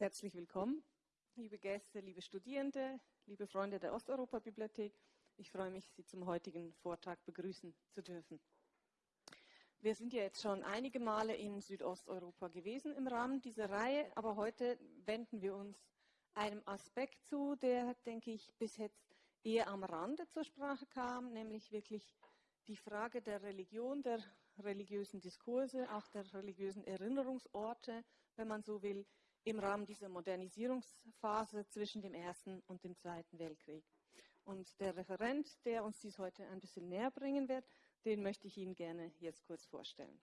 Herzlich willkommen, liebe Gäste, liebe Studierende, liebe Freunde der Osteuropa-Bibliothek. Ich freue mich, Sie zum heutigen Vortrag begrüßen zu dürfen. Wir sind ja jetzt schon einige Male in Südosteuropa gewesen im Rahmen dieser Reihe, aber heute wenden wir uns einem Aspekt zu, der, denke ich, bis jetzt eher am Rande zur Sprache kam, nämlich wirklich die Frage der Religion, der religiösen Diskurse, auch der religiösen Erinnerungsorte, wenn man so will, im Rahmen dieser Modernisierungsphase zwischen dem Ersten und dem Zweiten Weltkrieg. Und der Referent, der uns dies heute ein bisschen näher bringen wird, den möchte ich Ihnen gerne jetzt kurz vorstellen.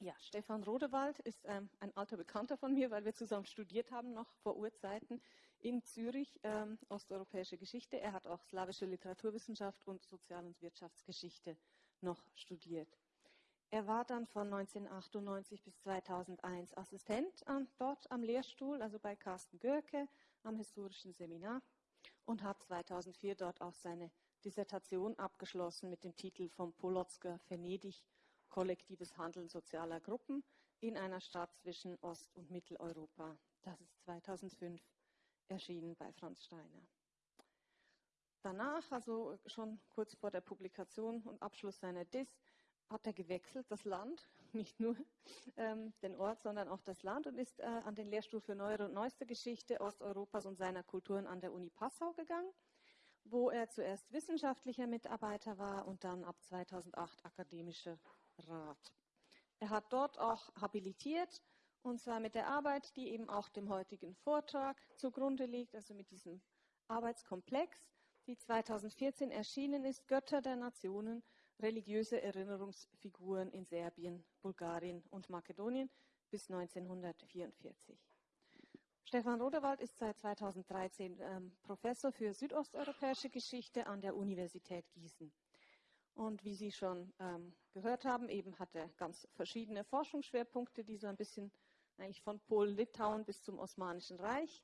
Ja, Stefan Rodewald ist ähm, ein alter Bekannter von mir, weil wir zusammen studiert haben, noch vor Urzeiten in Zürich, ähm, osteuropäische Geschichte. Er hat auch slawische Literaturwissenschaft und Sozial- und Wirtschaftsgeschichte noch studiert. Er war dann von 1998 bis 2001 Assistent an, dort am Lehrstuhl, also bei Carsten Görke am Historischen Seminar und hat 2004 dort auch seine Dissertation abgeschlossen mit dem Titel Vom Polotsker Venedig, kollektives Handeln sozialer Gruppen in einer Stadt zwischen Ost- und Mitteleuropa. Das ist 2005 erschienen bei Franz Steiner. Danach, also schon kurz vor der Publikation und Abschluss seiner Dis, hat er gewechselt, das Land, nicht nur ähm, den Ort, sondern auch das Land und ist äh, an den Lehrstuhl für Neuere und Neueste Geschichte Osteuropas und seiner Kulturen an der Uni Passau gegangen, wo er zuerst wissenschaftlicher Mitarbeiter war und dann ab 2008 akademischer Rat. Er hat dort auch habilitiert und zwar mit der Arbeit, die eben auch dem heutigen Vortrag zugrunde liegt, also mit diesem Arbeitskomplex, die 2014 erschienen ist, Götter der Nationen, religiöse Erinnerungsfiguren in Serbien, Bulgarien und Makedonien bis 1944. Stefan Rodewald ist seit 2013 ähm, Professor für südosteuropäische Geschichte an der Universität Gießen. Und wie Sie schon ähm, gehört haben, eben hat er ganz verschiedene Forschungsschwerpunkte, die so ein bisschen eigentlich von Polen, Litauen bis zum Osmanischen Reich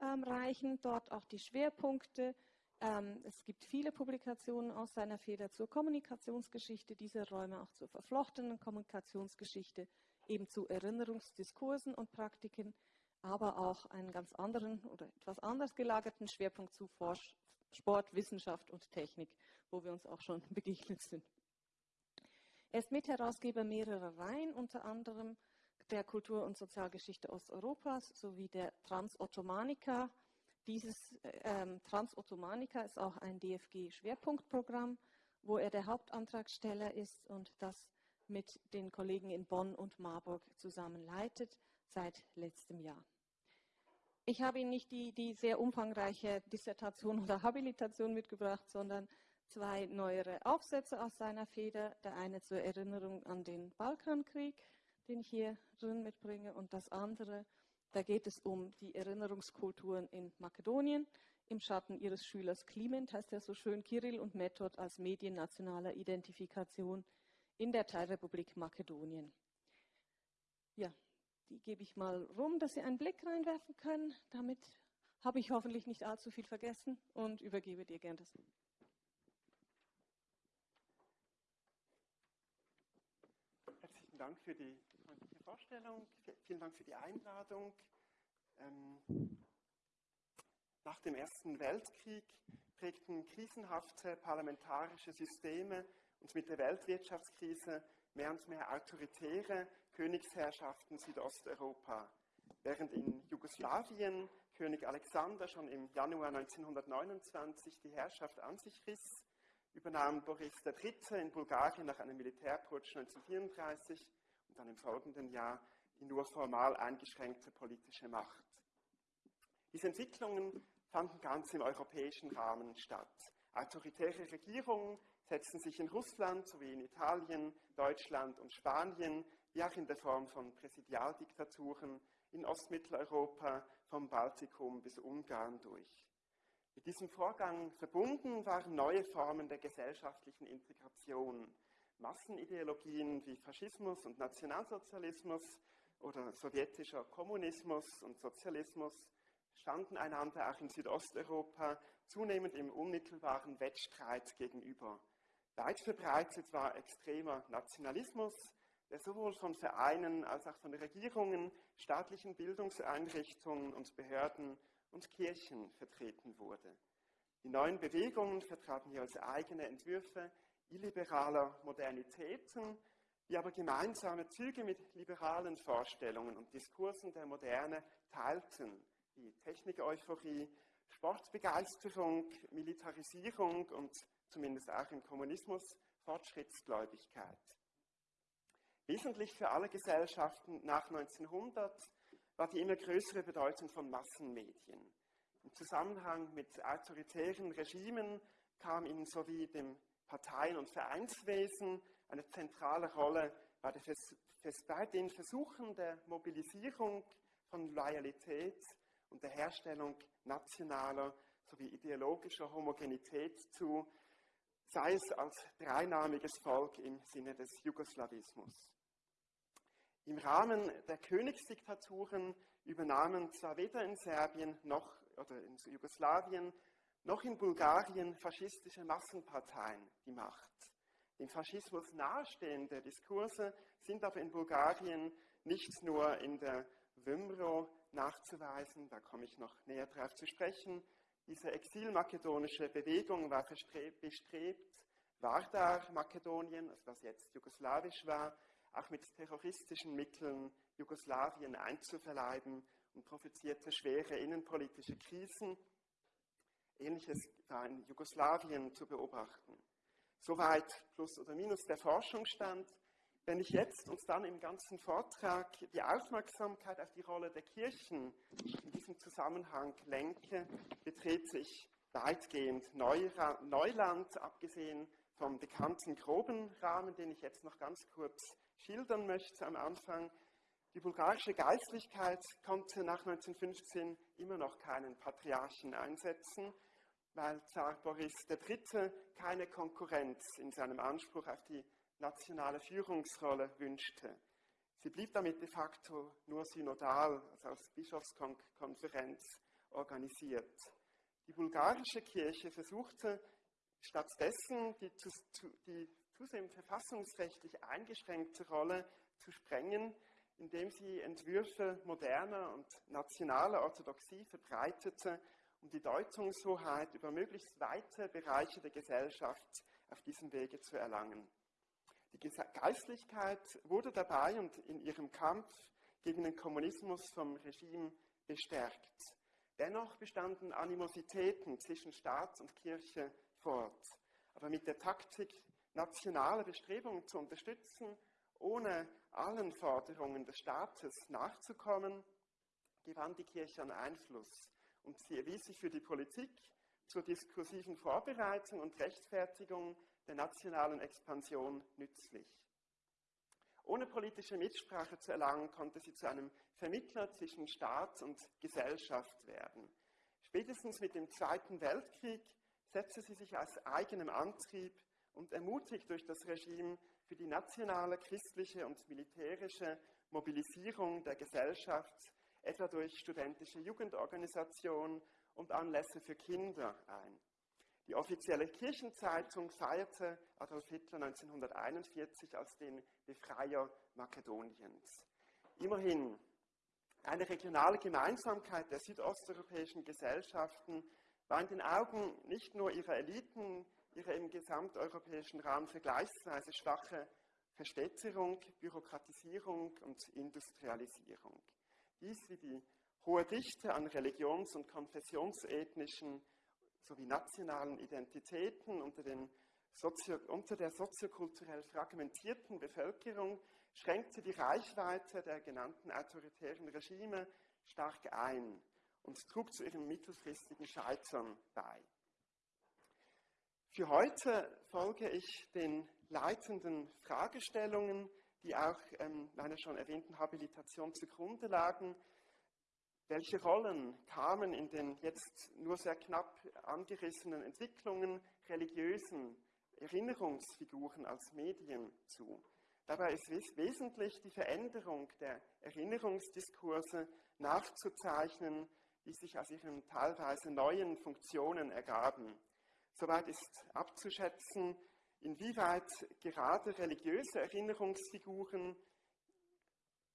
ähm, reichen. Dort auch die Schwerpunkte. Ähm, es gibt viele Publikationen aus seiner Feder zur Kommunikationsgeschichte dieser Räume, auch zur verflochtenen Kommunikationsgeschichte, eben zu Erinnerungsdiskursen und Praktiken, aber auch einen ganz anderen oder etwas anders gelagerten Schwerpunkt zu Forsch Sport, Wissenschaft und Technik, wo wir uns auch schon begegnet sind. Er ist Mitherausgeber mehrerer Reihen, unter anderem der Kultur- und Sozialgeschichte Osteuropas sowie der Transottomanika. Dieses ähm, Transottomanika ist auch ein DFG-Schwerpunktprogramm, wo er der Hauptantragsteller ist und das mit den Kollegen in Bonn und Marburg zusammen leitet seit letztem Jahr. Ich habe Ihnen nicht die, die sehr umfangreiche Dissertation oder Habilitation mitgebracht, sondern zwei neuere Aufsätze aus seiner Feder. Der eine zur Erinnerung an den Balkankrieg den ich hier drin mitbringe. Und das andere, da geht es um die Erinnerungskulturen in Makedonien im Schatten ihres Schülers Kliment, heißt er so schön, Kirill und Method als Medien nationaler Identifikation in der Teilrepublik Makedonien. Ja, die gebe ich mal rum, dass Sie einen Blick reinwerfen können. Damit habe ich hoffentlich nicht allzu viel vergessen und übergebe dir gern das. Herzlichen Dank für die Vorstellung. Vielen Dank für die Einladung. Ähm, nach dem Ersten Weltkrieg prägten krisenhafte parlamentarische Systeme und mit der Weltwirtschaftskrise mehr und mehr autoritäre Königsherrschaften Südosteuropa. Während in Jugoslawien König Alexander schon im Januar 1929 die Herrschaft an sich riss, übernahm Boris III. in Bulgarien nach einem Militärputsch 1934 und dann im folgenden Jahr die nur formal eingeschränkte politische Macht. Diese Entwicklungen fanden ganz im europäischen Rahmen statt. Autoritäre Regierungen setzten sich in Russland sowie in Italien, Deutschland und Spanien, wie auch in der Form von Präsidialdiktaturen in Ostmitteleuropa, vom Baltikum bis Ungarn durch. Mit diesem Vorgang verbunden waren neue Formen der gesellschaftlichen Integration, Massenideologien wie Faschismus und Nationalsozialismus oder sowjetischer Kommunismus und Sozialismus standen einander auch in Südosteuropa zunehmend im unmittelbaren Wettstreit gegenüber. Weit verbreitet war extremer Nationalismus, der sowohl von Vereinen als auch von Regierungen, staatlichen Bildungseinrichtungen und Behörden und Kirchen vertreten wurde. Die neuen Bewegungen vertraten jeweils eigene Entwürfe illiberaler Modernitäten, die aber gemeinsame Züge mit liberalen Vorstellungen und Diskursen der Moderne teilten, wie Technik-Euphorie, Sportbegeisterung, Militarisierung und zumindest auch im Kommunismus Fortschrittsgläubigkeit. Wesentlich für alle Gesellschaften nach 1900 war die immer größere Bedeutung von Massenmedien. Im Zusammenhang mit autoritären Regimen kam ihnen sowie dem Parteien- und Vereinswesen eine zentrale Rolle bei, bei den Versuchen der Mobilisierung von Loyalität und der Herstellung nationaler sowie ideologischer Homogenität zu, sei es als dreinnamiges Volk im Sinne des Jugoslawismus. Im Rahmen der Königsdiktaturen übernahmen zwar weder in Serbien noch oder in Jugoslawien noch in Bulgarien faschistische Massenparteien die Macht. Dem Faschismus nahestehende Diskurse sind aber in Bulgarien nicht nur in der Wymro nachzuweisen, da komme ich noch näher darauf zu sprechen. Diese exilmakedonische Bewegung war bestrebt, Vardar Makedonien, also was jetzt jugoslawisch war, auch mit terroristischen Mitteln Jugoslawien einzuverleiben und provozierte schwere innenpolitische Krisen. Ähnliches war in Jugoslawien zu beobachten. Soweit plus oder minus der Forschungsstand. Wenn ich jetzt und dann im ganzen Vortrag die Aufmerksamkeit auf die Rolle der Kirchen in diesem Zusammenhang lenke, betrete ich weitgehend Neuland, abgesehen vom bekannten groben Rahmen, den ich jetzt noch ganz kurz schildern möchte am Anfang. Die bulgarische Geistlichkeit konnte nach 1915 immer noch keinen Patriarchen einsetzen, weil Zar Boris III. keine Konkurrenz in seinem Anspruch auf die nationale Führungsrolle wünschte. Sie blieb damit de facto nur synodal, also als Bischofskonferenz organisiert. Die bulgarische Kirche versuchte stattdessen die, die zunehmend verfassungsrechtlich eingeschränkte Rolle zu sprengen, indem sie Entwürfe moderner und nationaler Orthodoxie verbreitete, um die Deutungshoheit über möglichst weite Bereiche der Gesellschaft auf diesem Wege zu erlangen. Die Geistlichkeit wurde dabei und in ihrem Kampf gegen den Kommunismus vom Regime bestärkt. Dennoch bestanden Animositäten zwischen Staat und Kirche fort. Aber mit der Taktik nationale Bestrebungen zu unterstützen, ohne allen Forderungen des Staates nachzukommen, gewann die Kirche an Einfluss und sie erwies sich für die Politik zur diskursiven Vorbereitung und Rechtfertigung der nationalen Expansion nützlich. Ohne politische Mitsprache zu erlangen, konnte sie zu einem Vermittler zwischen Staat und Gesellschaft werden. Spätestens mit dem Zweiten Weltkrieg setzte sie sich aus eigenem Antrieb und ermutigt durch das Regime für die nationale, christliche und militärische Mobilisierung der Gesellschaft, etwa durch studentische Jugendorganisationen und Anlässe für Kinder ein. Die offizielle Kirchenzeitung feierte Adolf Hitler 1941 als den Befreier Makedoniens. Immerhin, eine regionale Gemeinsamkeit der südosteuropäischen Gesellschaften war in den Augen nicht nur ihrer Eliten ihre im gesamteuropäischen Rahmen vergleichsweise schwache Verstädterung, Bürokratisierung und Industrialisierung. Dies wie die hohe Dichte an religions- und konfessionsethnischen sowie nationalen Identitäten unter, Sozio unter der soziokulturell fragmentierten Bevölkerung schränkte die Reichweite der genannten autoritären Regime stark ein und trug zu ihrem mittelfristigen Scheitern bei. Für heute folge ich den leitenden Fragestellungen, die auch ähm, meiner schon erwähnten Habilitation zugrunde lagen. Welche Rollen kamen in den jetzt nur sehr knapp angerissenen Entwicklungen religiösen Erinnerungsfiguren als Medien zu? Dabei ist wes wesentlich die Veränderung der Erinnerungsdiskurse nachzuzeichnen, die sich aus ihren teilweise neuen Funktionen ergaben. Soweit ist abzuschätzen, inwieweit gerade religiöse Erinnerungsfiguren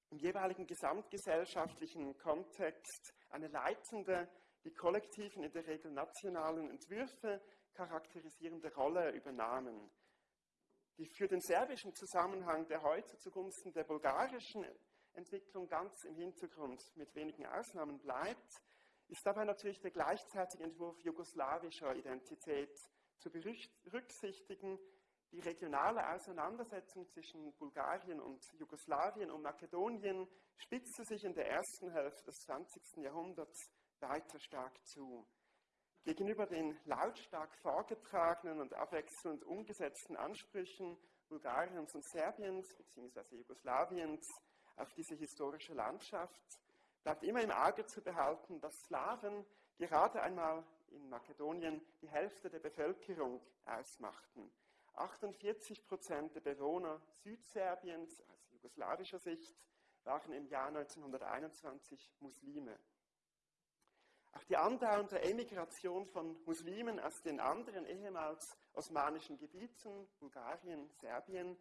im jeweiligen gesamtgesellschaftlichen Kontext eine leitende, die kollektiven, in der Regel nationalen Entwürfe charakterisierende Rolle übernahmen. Die für den serbischen Zusammenhang, der heute zugunsten der bulgarischen Entwicklung ganz im Hintergrund mit wenigen Ausnahmen bleibt, ist dabei natürlich der gleichzeitige Entwurf jugoslawischer Identität zu berücksichtigen. Die regionale Auseinandersetzung zwischen Bulgarien und Jugoslawien und Makedonien spitzte sich in der ersten Hälfte des 20. Jahrhunderts weiter stark zu. Gegenüber den lautstark vorgetragenen und abwechselnd umgesetzten Ansprüchen Bulgariens und Serbiens bzw. Jugoslawiens auf diese historische Landschaft bleibt immer im Auge zu behalten, dass Slawen gerade einmal in Makedonien die Hälfte der Bevölkerung ausmachten. 48 Prozent der Bewohner Südserbiens aus jugoslawischer Sicht waren im Jahr 1921 Muslime. Auch die andauernde Emigration von Muslimen aus den anderen ehemals osmanischen Gebieten, Bulgarien, Serbien,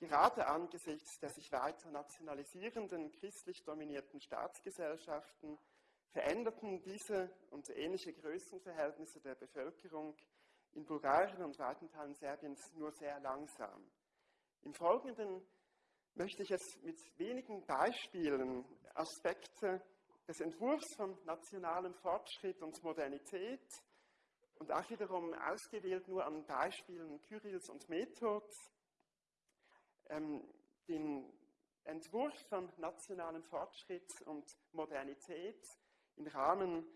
Gerade angesichts der sich weiter nationalisierenden, christlich dominierten Staatsgesellschaften veränderten diese und ähnliche Größenverhältnisse der Bevölkerung in Bulgarien und weiten Teilen Serbiens nur sehr langsam. Im Folgenden möchte ich es mit wenigen Beispielen Aspekte des Entwurfs von nationalem Fortschritt und Modernität und auch wiederum ausgewählt nur an Beispielen Kyrills und Methods ähm, den Entwurf von nationalem Fortschritt und Modernität im Rahmen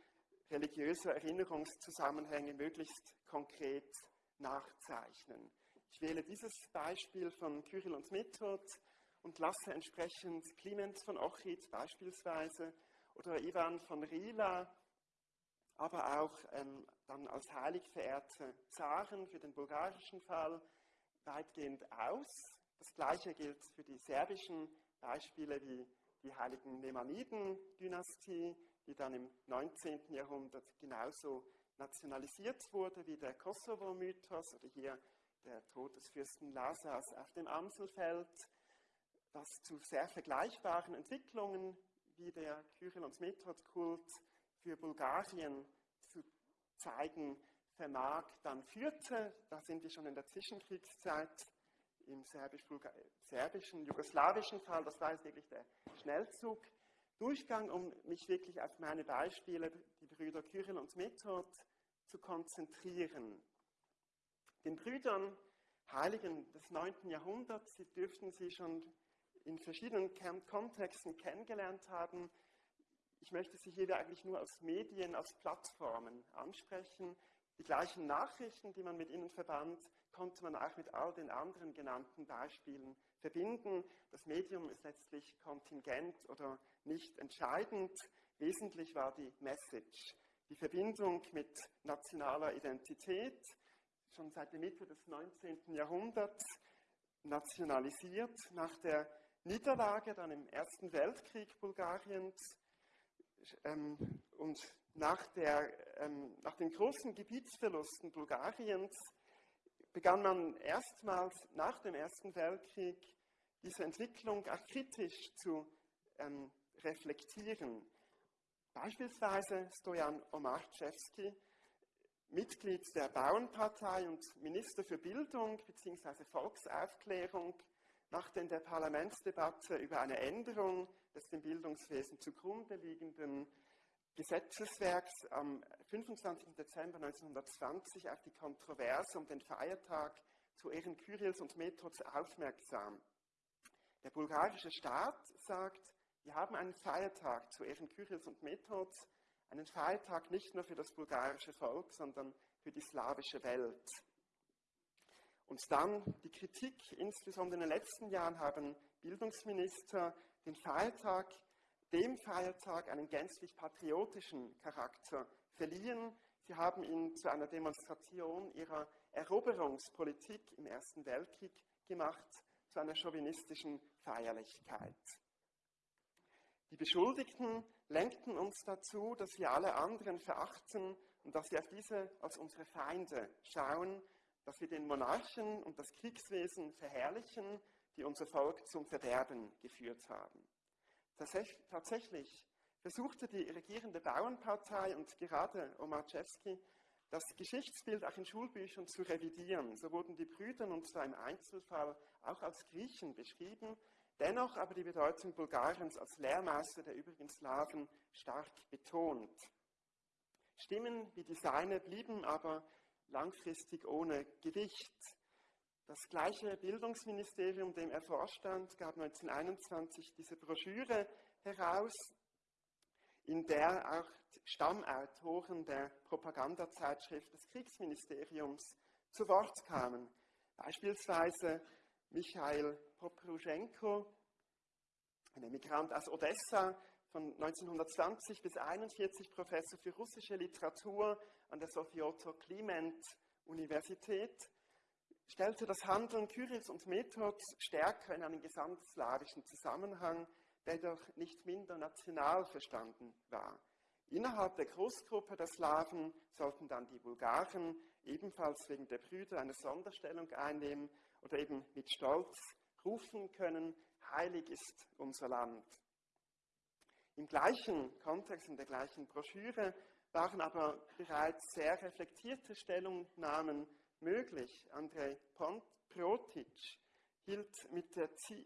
religiöser Erinnerungszusammenhänge möglichst konkret nachzeichnen. Ich wähle dieses Beispiel von Kyrill und Method und lasse entsprechend Clemens von Ochrid beispielsweise oder Ivan von Rila, aber auch ähm, dann als heilig verehrte Zaren für den bulgarischen Fall weitgehend aus. Das gleiche gilt für die serbischen Beispiele wie die heiligen Nemaniden-Dynastie, die dann im 19. Jahrhundert genauso nationalisiert wurde wie der Kosovo-Mythos oder hier der Tod des Fürsten Lazars auf dem Amselfeld, was zu sehr vergleichbaren Entwicklungen wie der Kyrill- und Method-Kult für Bulgarien zu zeigen vermag, dann führte, da sind wir schon in der Zwischenkriegszeit, im serbischen, jugoslawischen Fall, das war jetzt wirklich der Schnellzug, Durchgang, um mich wirklich auf meine Beispiele, die Brüder Kyrill und Method, zu konzentrieren. Den Brüdern, Heiligen des 9. Jahrhunderts, Sie dürften sie schon in verschiedenen Kontexten kennengelernt haben. Ich möchte sie hier eigentlich nur als Medien, als Plattformen ansprechen. Die gleichen Nachrichten, die man mit ihnen verband, konnte man auch mit all den anderen genannten Beispielen verbinden. Das Medium ist letztlich kontingent oder nicht entscheidend. Wesentlich war die Message, die Verbindung mit nationaler Identität, schon seit der Mitte des 19. Jahrhunderts nationalisiert, nach der Niederlage dann im Ersten Weltkrieg Bulgariens ähm, und nach, der, ähm, nach den großen Gebietsverlusten Bulgariens begann man erstmals nach dem Ersten Weltkrieg diese Entwicklung auch kritisch zu ähm, reflektieren. Beispielsweise Stojan Omarczewski, Mitglied der Bauernpartei und Minister für Bildung bzw. Volksaufklärung, machte in der Parlamentsdebatte über eine Änderung des dem Bildungswesen zugrunde liegenden Gesetzeswerks am 25. Dezember 1920 auf die Kontroverse um den Feiertag zu Ehren Kyrills und Methods aufmerksam. Der bulgarische Staat sagt, wir haben einen Feiertag zu Ehren Kyrills und Methods, einen Feiertag nicht nur für das bulgarische Volk, sondern für die slawische Welt. Und dann die Kritik, insbesondere in den letzten Jahren haben Bildungsminister den Feiertag dem Feiertag einen gänzlich patriotischen Charakter verliehen. Sie haben ihn zu einer Demonstration ihrer Eroberungspolitik im Ersten Weltkrieg gemacht, zu einer chauvinistischen Feierlichkeit. Die Beschuldigten lenkten uns dazu, dass wir alle anderen verachten und dass wir auf diese als unsere Feinde schauen. dass sie den Monarchen und das Kriegswesen verherrlichen, die unser Volk zum Verderben geführt haben. Tatsächlich versuchte die regierende Bauernpartei und gerade Omarczewski das Geschichtsbild auch in Schulbüchern zu revidieren. So wurden die Brüder, und zwar im Einzelfall auch als Griechen beschrieben, dennoch aber die Bedeutung Bulgariens als Lehrmeister der übrigen Slawen stark betont. Stimmen wie die seine blieben aber langfristig ohne Gewicht. Das gleiche Bildungsministerium, dem er vorstand, gab 1921 diese Broschüre heraus, in der auch Stammautoren der Propagandazeitschrift des Kriegsministeriums zu Wort kamen. Beispielsweise Michael Popruschenko, ein Emigrant aus Odessa, von 1920 bis 1941 Professor für russische Literatur an der Sofioto Kliment Universität, stellte das Handeln Kyrils und Methods stärker in einen gesamtslawischen Zusammenhang, der jedoch nicht minder national verstanden war. Innerhalb der Großgruppe der Slawen sollten dann die Bulgaren ebenfalls wegen der Brüder eine Sonderstellung einnehmen oder eben mit Stolz rufen können, heilig ist unser Land. Im gleichen Kontext, in der gleichen Broschüre, waren aber bereits sehr reflektierte Stellungnahmen möglich. Andrei Protic hielt mit,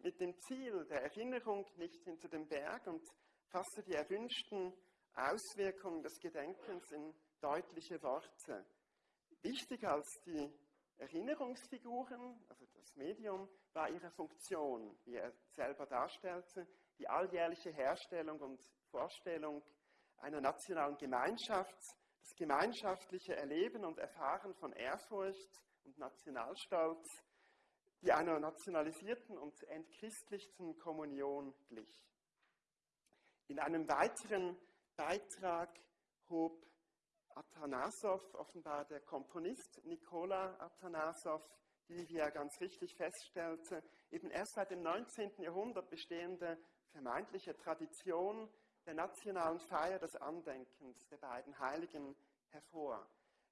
mit, dem Ziel der Erinnerung nicht hinter dem Berg und fasste die erwünschten Auswirkungen des Gedenkens in deutliche Worte. Wichtiger als die Erinnerungsfiguren, also das Medium, war ihre Funktion, wie er selber darstellte, die alljährliche Herstellung und Vorstellung einer nationalen Gemeinschaft, das gemeinschaftliche Erleben und Erfahren von Ehrfurcht und Nationalstolz, die einer nationalisierten und entchristlichten Kommunion glich. In einem weiteren Beitrag hob Atanasow, offenbar der Komponist Nikola Atanasow, die, wie er ganz richtig feststellte, eben erst seit dem 19. Jahrhundert bestehende vermeintliche Tradition der nationalen Feier des Andenkens der beiden Heiligen hervor.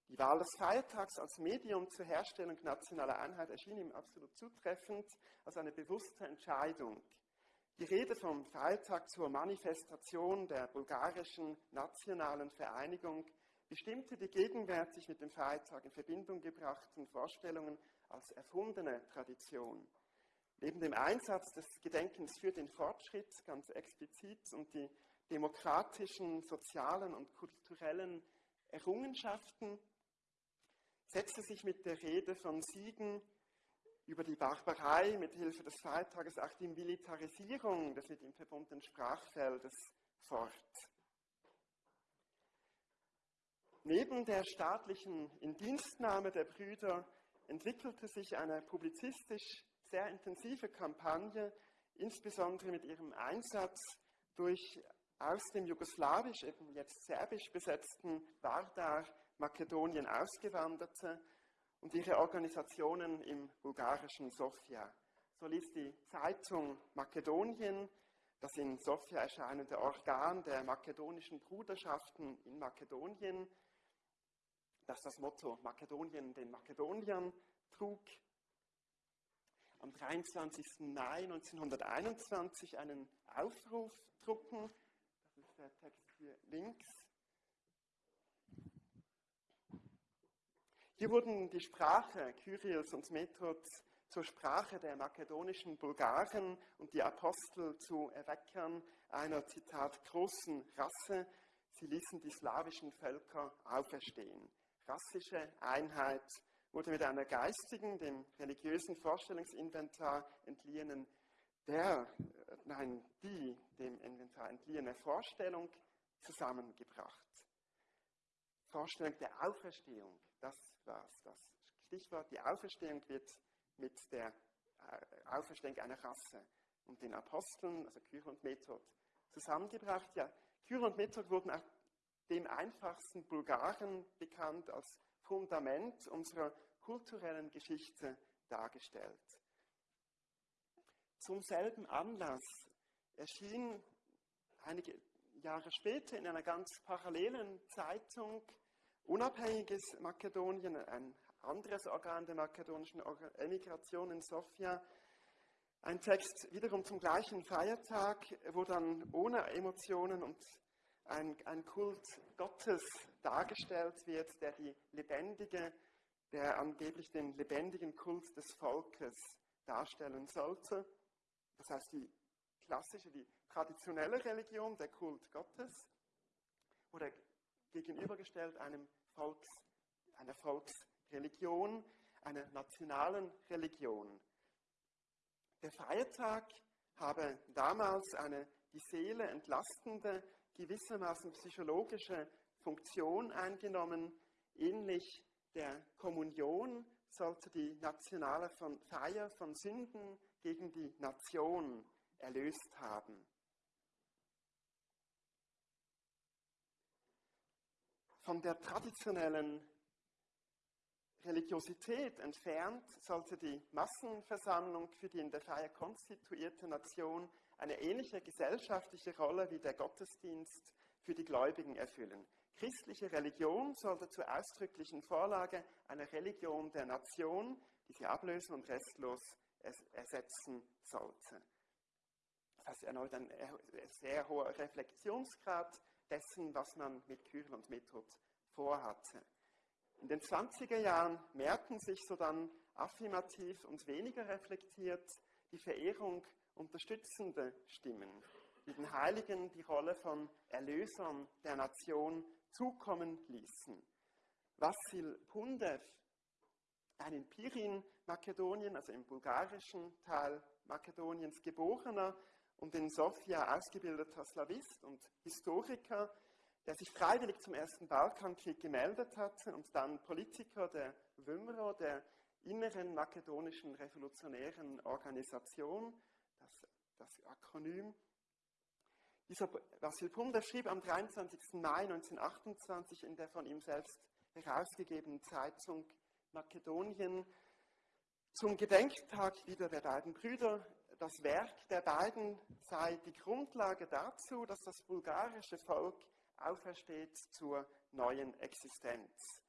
Die Wahl des Feiertags als Medium zur Herstellung nationaler Einheit erschien ihm absolut zutreffend als eine bewusste Entscheidung. Die Rede vom Feiertag zur Manifestation der bulgarischen nationalen Vereinigung bestimmte die gegenwärtig mit dem Feiertag in Verbindung gebrachten Vorstellungen als erfundene Tradition. Neben dem Einsatz des Gedenkens für den Fortschritt ganz explizit und die demokratischen, sozialen und kulturellen Errungenschaften setzte sich mit der Rede von Siegen über die Barbarei mit Hilfe des Feiertages auch die Militarisierung des mit ihm verbundenen Sprachfeldes fort. Neben der staatlichen Indienstnahme der Brüder entwickelte sich eine publizistisch sehr intensive Kampagne, insbesondere mit ihrem Einsatz durch aus dem jugoslawisch, eben jetzt serbisch besetzten Vardar Makedonien ausgewanderte und ihre Organisationen im bulgarischen Sofia. So ließ die Zeitung Makedonien, das in Sofia erscheinende Organ der makedonischen Bruderschaften in Makedonien, das das Motto Makedonien den Makedoniern trug, am 23. Mai 1921 einen Aufruf drucken, der Text hier links. Hier wurden die Sprache Kyrios und Methods zur Sprache der makedonischen Bulgaren und die Apostel zu Erweckern einer, Zitat, großen Rasse. Sie ließen die slawischen Völker auferstehen. Rassische Einheit wurde mit einer geistigen, dem religiösen Vorstellungsinventar entliehenen der, nein, die dem Inventar entliehene Vorstellung zusammengebracht. Vorstellung der Auferstehung, das war das Stichwort. Die Auferstehung wird mit der äh, Auferstehung einer Rasse und den Aposteln, also Kyr und Method, zusammengebracht. Ja, Kyr und Method wurden auch dem einfachsten Bulgaren bekannt als Fundament unserer kulturellen Geschichte dargestellt. Zum selben Anlass erschien einige Jahre später in einer ganz parallelen Zeitung Unabhängiges Makedonien, ein anderes Organ der makedonischen Emigration in Sofia. Ein Text wiederum zum gleichen Feiertag, wo dann ohne Emotionen und ein, ein Kult Gottes dargestellt wird, der die lebendige, der angeblich den lebendigen Kult des Volkes darstellen sollte. Das heißt, die klassische, die traditionelle Religion, der Kult Gottes, oder gegenübergestellt einem Volks, einer Volksreligion, einer nationalen Religion. Der Feiertag habe damals eine die Seele entlastende, gewissermaßen psychologische Funktion eingenommen, ähnlich der Kommunion sollte die nationale Feier von Sünden gegen die Nation erlöst haben. Von der traditionellen Religiosität entfernt sollte die Massenversammlung für die in der Feier konstituierte Nation eine ähnliche gesellschaftliche Rolle wie der Gottesdienst für die Gläubigen erfüllen. Christliche Religion sollte zur ausdrücklichen Vorlage einer Religion der Nation, die sie ablösen und restlos ersetzen sollte. Das heißt erneut ein sehr hoher Reflexionsgrad dessen, was man mit Kyrill und Method vorhatte. In den 20er Jahren mehrten sich so dann affirmativ und weniger reflektiert die Verehrung unterstützende Stimmen, die den Heiligen die Rolle von Erlösern der Nation zukommen ließen. Vassil Pundev, ein in Pirin, Makedonien, also im bulgarischen Teil Makedoniens geborener und in Sofia ausgebildeter Slavist und Historiker, der sich freiwillig zum Ersten Balkankrieg gemeldet hatte und dann Politiker der WMRO, der inneren makedonischen revolutionären Organisation, das, das Akronym. Dieser Vasil Pumder schrieb am 23. Mai 1928 in der von ihm selbst herausgegebenen Zeitung Makedonien zum Gedenktag wieder der beiden Brüder. Das Werk der beiden sei die Grundlage dazu, dass das bulgarische Volk aufersteht zur neuen Existenz.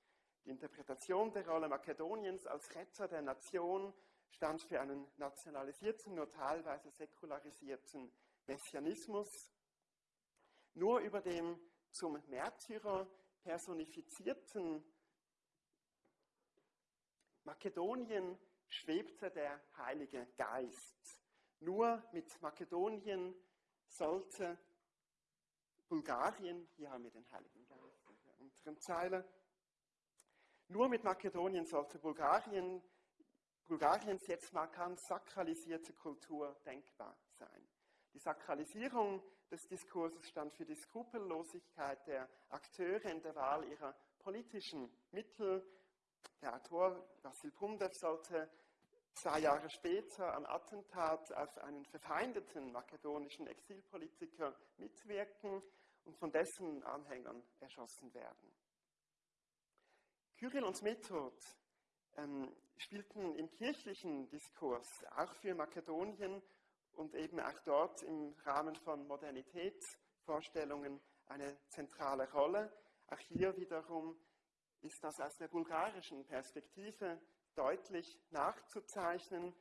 Die Interpretation der Rolle Makedoniens als Retter der Nation stand für einen nationalisierten, nur teilweise säkularisierten Messianismus. Nur über dem zum Märtyrer personifizierten Makedonien schwebte der Heilige Geist. Nur mit Makedonien sollte Bulgarien, hier haben wir den Heiligen Geist in der unteren Zeile, nur mit Makedonien sollte Bulgarien, Bulgariens jetzt markant sakralisierte Kultur denkbar sein. Die Sakralisierung des Diskurses stand für die Skrupellosigkeit der Akteure in der Wahl ihrer politischen Mittel. Der Autor Vasil Pumdev sollte zwei Jahre später am Attentat auf einen verfeindeten makedonischen Exilpolitiker mitwirken und von dessen Anhängern erschossen werden. Kyrill und Method ähm, spielten im kirchlichen Diskurs auch für Makedonien und eben auch dort im Rahmen von Modernitätsvorstellungen eine zentrale Rolle. Auch hier wiederum ist das aus der bulgarischen Perspektive deutlich nachzuzeichnen.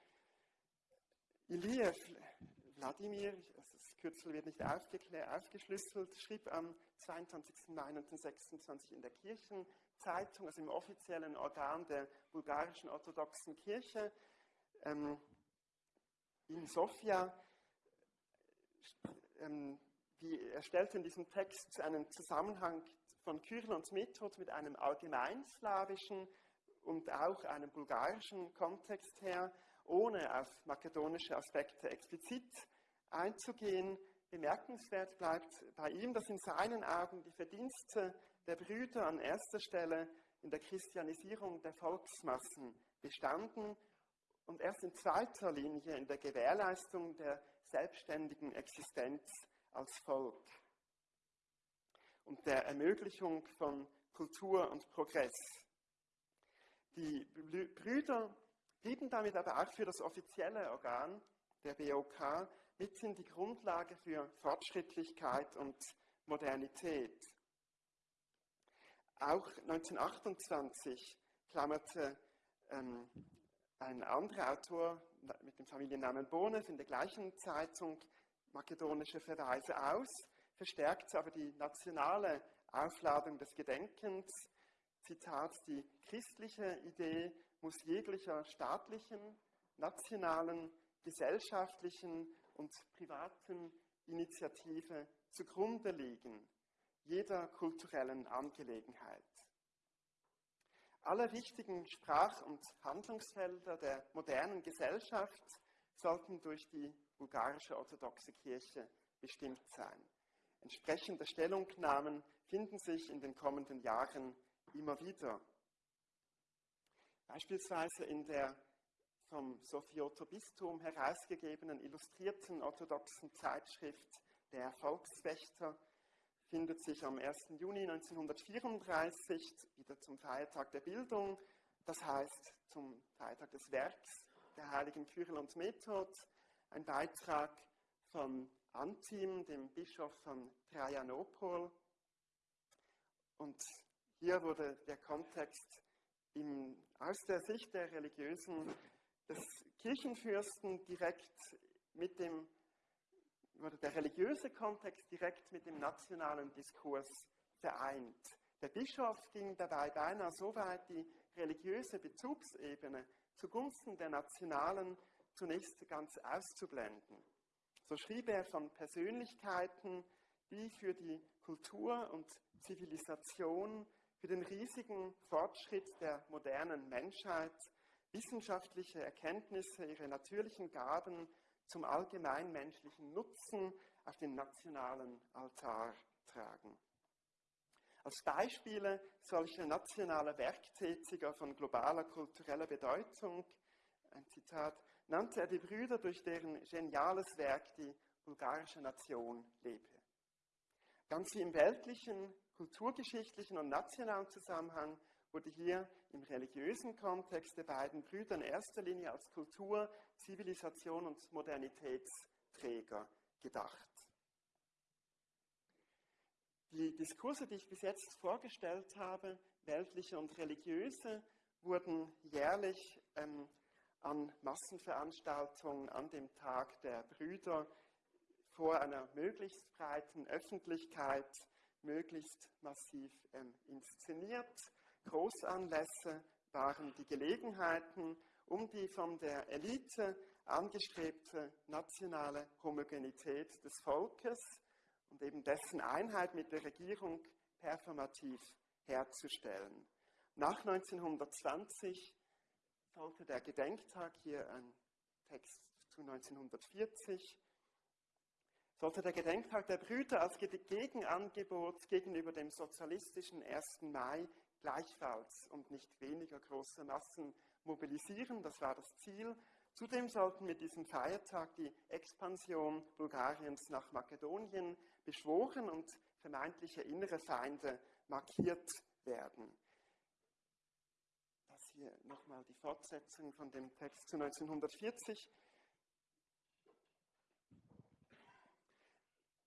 Iliev, Wladimir, das Kürzel wird nicht aufgeschlüsselt, schrieb am 22. Mai 1926 in der Kirchenzeitung, also im offiziellen Organ der bulgarischen orthodoxen Kirche, ähm, in Sofia, ähm, die, er stellte in diesem Text einen Zusammenhang von Kyrill und Method mit einem allgemeinslawischen und auch einem bulgarischen Kontext her, ohne auf makedonische Aspekte explizit einzugehen. Bemerkenswert bleibt bei ihm, dass in seinen Augen die Verdienste der Brüder an erster Stelle in der Christianisierung der Volksmassen bestanden und erst in zweiter Linie in der Gewährleistung der selbstständigen Existenz als Volk und der Ermöglichung von Kultur und Progress. Die Brüder blieben damit aber auch für das offizielle Organ der BOK mithin die Grundlage für Fortschrittlichkeit und Modernität. Auch 1928 klammerte ähm, ein anderer Autor mit dem Familiennamen Bonev in der gleichen Zeitung makedonische Verweise aus, verstärkt aber die nationale Aufladung des Gedenkens. Zitat, die christliche Idee muss jeglicher staatlichen, nationalen, gesellschaftlichen und privaten Initiative zugrunde liegen, jeder kulturellen Angelegenheit. Alle wichtigen Sprach- und Handlungsfelder der modernen Gesellschaft sollten durch die bulgarische orthodoxe Kirche bestimmt sein. Entsprechende Stellungnahmen finden sich in den kommenden Jahren immer wieder. Beispielsweise in der vom Sophioter Bistum herausgegebenen illustrierten orthodoxen Zeitschrift Der Volkswächter findet sich am 1. Juni 1934 wieder zum Feiertag der Bildung, das heißt zum Feiertag des Werks der heiligen Kyrill und Method, ein Beitrag von Antim, dem Bischof von Trajanopol. Und hier wurde der Kontext im, aus der Sicht der Religiösen des Kirchenfürsten direkt mit dem, wurde der religiöse Kontext direkt mit dem nationalen Diskurs vereint. Der Bischof ging dabei beinahe so weit, die religiöse Bezugsebene zugunsten der nationalen zunächst ganz auszublenden. So schrieb er von Persönlichkeiten, die für die Kultur und Zivilisation, für den riesigen Fortschritt der modernen Menschheit wissenschaftliche Erkenntnisse, ihre natürlichen Gaben zum allgemeinmenschlichen Nutzen auf den nationalen Altar tragen. Als Beispiele solcher nationaler Werktätiger von globaler kultureller Bedeutung, ein Zitat, nannte er die Brüder, durch deren geniales Werk die bulgarische Nation lebe. Ganz wie im weltlichen, kulturgeschichtlichen und nationalen Zusammenhang wurde hier im religiösen Kontext der beiden Brüder in erster Linie als Kultur, Zivilisation und Modernitätsträger gedacht. Die Diskurse, die ich bis jetzt vorgestellt habe, weltliche und religiöse, wurden jährlich ähm, an Massenveranstaltungen an dem Tag der Brüder vor einer möglichst breiten Öffentlichkeit möglichst massiv ähm, inszeniert. Großanlässe waren die Gelegenheiten, um die von der Elite angestrebte nationale Homogenität des Volkes und eben dessen Einheit mit der Regierung performativ herzustellen. Nach 1920 folgte der Gedenktag, hier ein Text zu 1940, sollte der Gedenktag der Brüder als Gegenangebot gegenüber dem sozialistischen 1. Mai gleichfalls und nicht weniger große Massen mobilisieren. Das war das Ziel. Zudem sollten mit diesem Feiertag die Expansion Bulgariens nach Makedonien beschworen und vermeintliche innere Feinde markiert werden. Hier nochmal die Fortsetzung von dem Text zu 1940.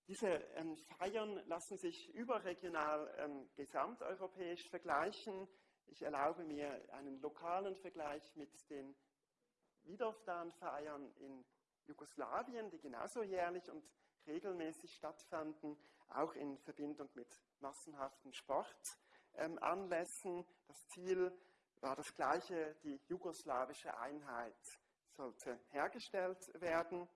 Diese ähm, Feiern lassen sich überregional ähm, gesamteuropäisch vergleichen. Ich erlaube mir einen lokalen Vergleich mit den Wiedofdan-Feiern in Jugoslawien, die genauso jährlich und regelmäßig stattfanden, auch in Verbindung mit massenhaften Sportanlässen. Ähm, das Ziel war das gleiche, die jugoslawische Einheit sollte hergestellt werden.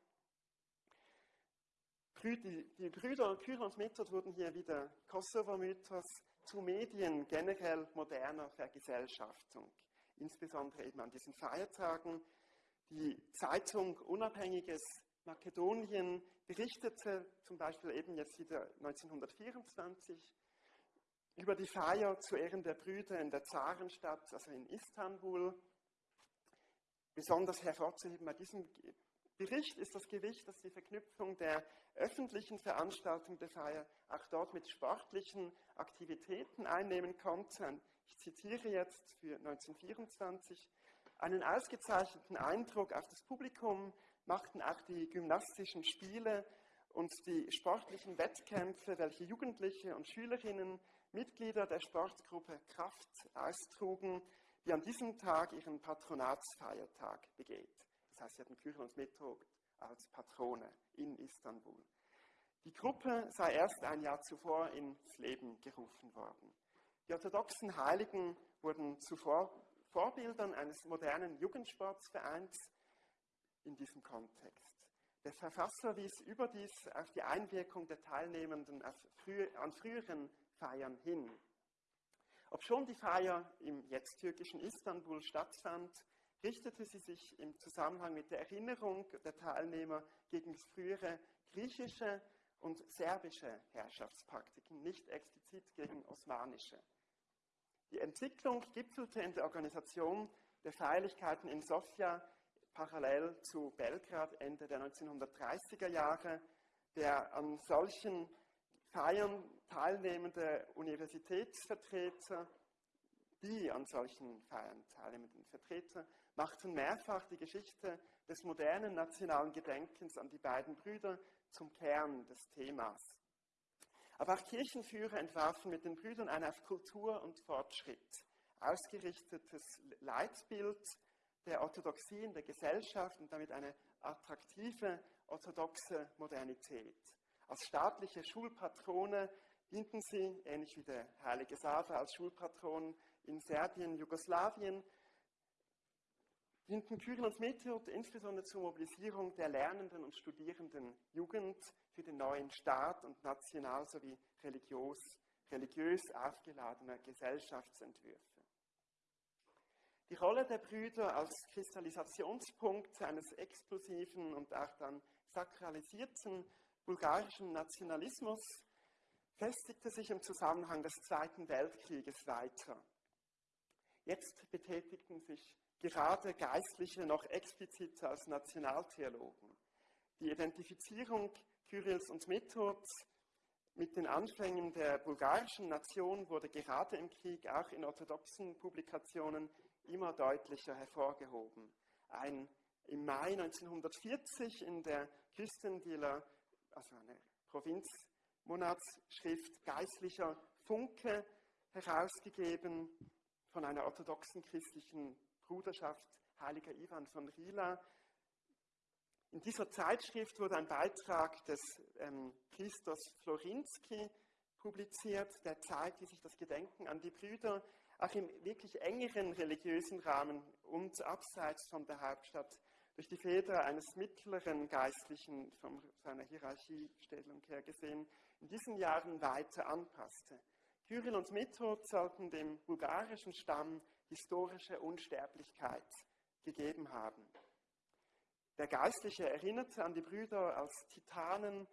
Die Brüder Kyr und Method wurden hier wieder Kosovo-Mythos zu Medien generell moderner Vergesellschaftung, insbesondere eben an diesen Feiertagen. Die Zeitung Unabhängiges Makedonien berichtete zum Beispiel eben jetzt wieder 1924 über die Feier zu Ehren der Brüder in der Zarenstadt, also in Istanbul. Besonders hervorzuheben bei diesem Bericht ist das Gewicht, dass die Verknüpfung der öffentlichen Veranstaltung der Feier auch dort mit sportlichen Aktivitäten einnehmen konnte. Ich zitiere jetzt für 1924. Einen ausgezeichneten Eindruck auf das Publikum machten auch die gymnastischen Spiele und die sportlichen Wettkämpfe, welche Jugendliche und Schülerinnen, Mitglieder der Sportgruppe Kraft austrugen, die an diesem Tag ihren Patronatsfeiertag begeht. Das heißt, sie hatten Kyrill und Method als Patrone in Istanbul. Die Gruppe sei erst ein Jahr zuvor ins Leben gerufen worden. Die orthodoxen Heiligen wurden zuvor Vorbildern eines modernen Jugendsportsvereins in diesem Kontext. Der Verfasser wies überdies auf die Einwirkung der Teilnehmenden an früheren Feiern hin. Obschon die Feier im jetzt türkischen Istanbul stattfand, richtete sie sich im Zusammenhang mit der Erinnerung der Teilnehmer gegen frühere griechische und serbische Herrschaftspraktiken, nicht explizit gegen osmanische. Die Entwicklung gipfelte in der Organisation der Feierlichkeiten in Sofia parallel zu Belgrad Ende der 1930er Jahre. Der an solchen Feiern teilnehmende Universitätsvertreter, die an solchen Feiern teilnehmenden Vertreter, machten mehrfach die Geschichte des modernen nationalen Gedenkens an die beiden Brüder zum Kern des Themas. Aber auch Kirchenführer entwarfen mit den Brüdern ein auf Kultur und Fortschritt ausgerichtetes Leitbild der Orthodoxie in der Gesellschaft und damit eine attraktive orthodoxe Modernität. Als staatliche Schulpatrone dienten sie, ähnlich wie der heilige Sava als Schulpatron in Serbien, Jugoslawien, dienten Kyrill und Method insbesondere zur Mobilisierung der lernenden und studierenden Jugend für den neuen Staat und national sowie religiös, religiös aufgeladener Gesellschaftsentwürfe. Die Rolle der Brüder als Kristallisationspunkt eines explosiven und auch dann sakralisierten bulgarischen Nationalismus festigte sich im Zusammenhang des Zweiten Weltkrieges weiter. Jetzt betätigten sich gerade Geistliche noch explizit als Nationaltheologen. Die Identifizierung Kyrills und Methods mit den Anfängen der bulgarischen Nation wurde gerade im Krieg auch in orthodoxen Publikationen immer deutlicher hervorgehoben. Ein im Mai 1940 in der Küstendealer, also eine Provinzmonatsschrift Geistlicher Funke herausgegeben von einer orthodoxen christlichen Bruderschaft Heiliger Ivan von Rila. In dieser Zeitschrift wurde ein Beitrag des ähm, Priesters Florinski publiziert, der zeigt, wie sich das Gedenken an die Brüder auch im wirklich engeren religiösen Rahmen und abseits von der Hauptstadt durch die Feder eines mittleren Geistlichen von seiner Hierarchiestellung her gesehen, in diesen Jahren weiter anpasste. Kyrill und Method sollten dem bulgarischen Stamm historische Unsterblichkeit gegeben haben. Der Geistliche erinnerte an die Brüder als Titanen,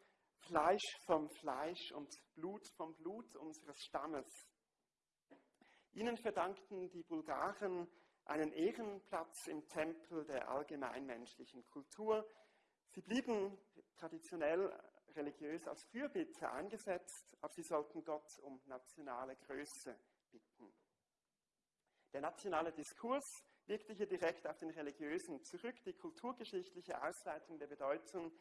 Fleisch vom Fleisch und Blut vom Blut unseres Stammes. Ihnen verdankten die Bulgaren einen Ehrenplatz im Tempel der allgemeinmenschlichen Kultur. Sie blieben traditionell religiös als Fürbitter eingesetzt, aber sie sollten Gott um nationale Größe bitten. Der nationale Diskurs wirkte hier direkt auf den religiösen zurück. Die kulturgeschichtliche Ausleitung der Bedeutung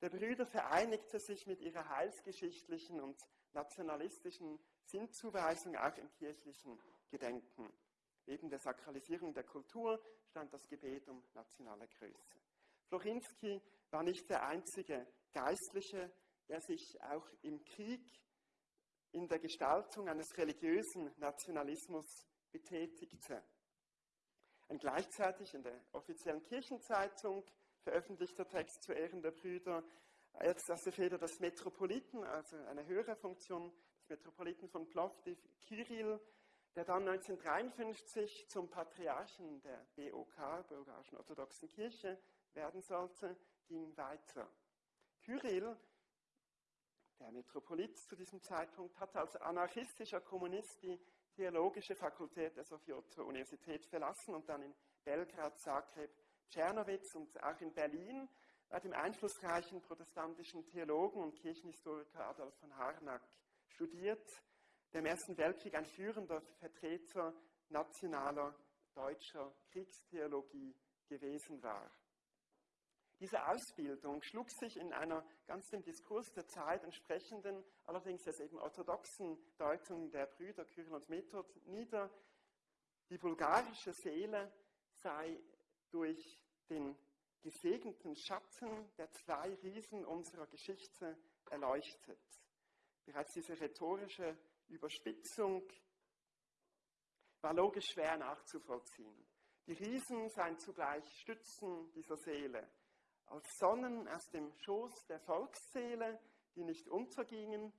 der Brüder vereinigte sich mit ihrer heilsgeschichtlichen und nationalistischen Sinnzuweisung auch im kirchlichen Gedenken. Neben der Sakralisierung der Kultur stand das Gebet um nationale Größe. Florinski war nicht der einzige Geistliche, der sich auch im Krieg in der Gestaltung eines religiösen Nationalismus betätigte. Ein gleichzeitig in der offiziellen Kirchenzeitung veröffentlichter Text zu Ehren der Brüder, als aus der Feder des Metropoliten, also eine höhere Funktion des Metropoliten von Plovdiv, Kirill, der dann 1953 zum Patriarchen der BOK, Bulgarischen Orthodoxen Kirche, werden sollte, ging weiter. Kyrill, der Metropolit zu diesem Zeitpunkt, hatte als anarchistischer Kommunist die theologische Fakultät der Sofioto-Universität verlassen und dann in Belgrad, Zagreb, Czernowitz und auch in Berlin bei dem einflussreichen protestantischen Theologen und Kirchenhistoriker Adolf von Harnack studiert der im Ersten Weltkrieg ein führender Vertreter nationaler deutscher Kriegstheologie gewesen war. Diese Ausbildung schlug sich in einer ganz dem Diskurs der Zeit entsprechenden, allerdings als eben orthodoxen Deutung der Brüder Kyrill und Method nieder. Die bulgarische Seele sei durch den gesegneten Schatten der zwei Riesen unserer Geschichte erleuchtet. Bereits diese rhetorische Überspitzung war logisch schwer nachzuvollziehen. Die Riesen seien zugleich Stützen dieser Seele, als Sonnen aus dem Schoß der Volksseele, die nicht untergingen.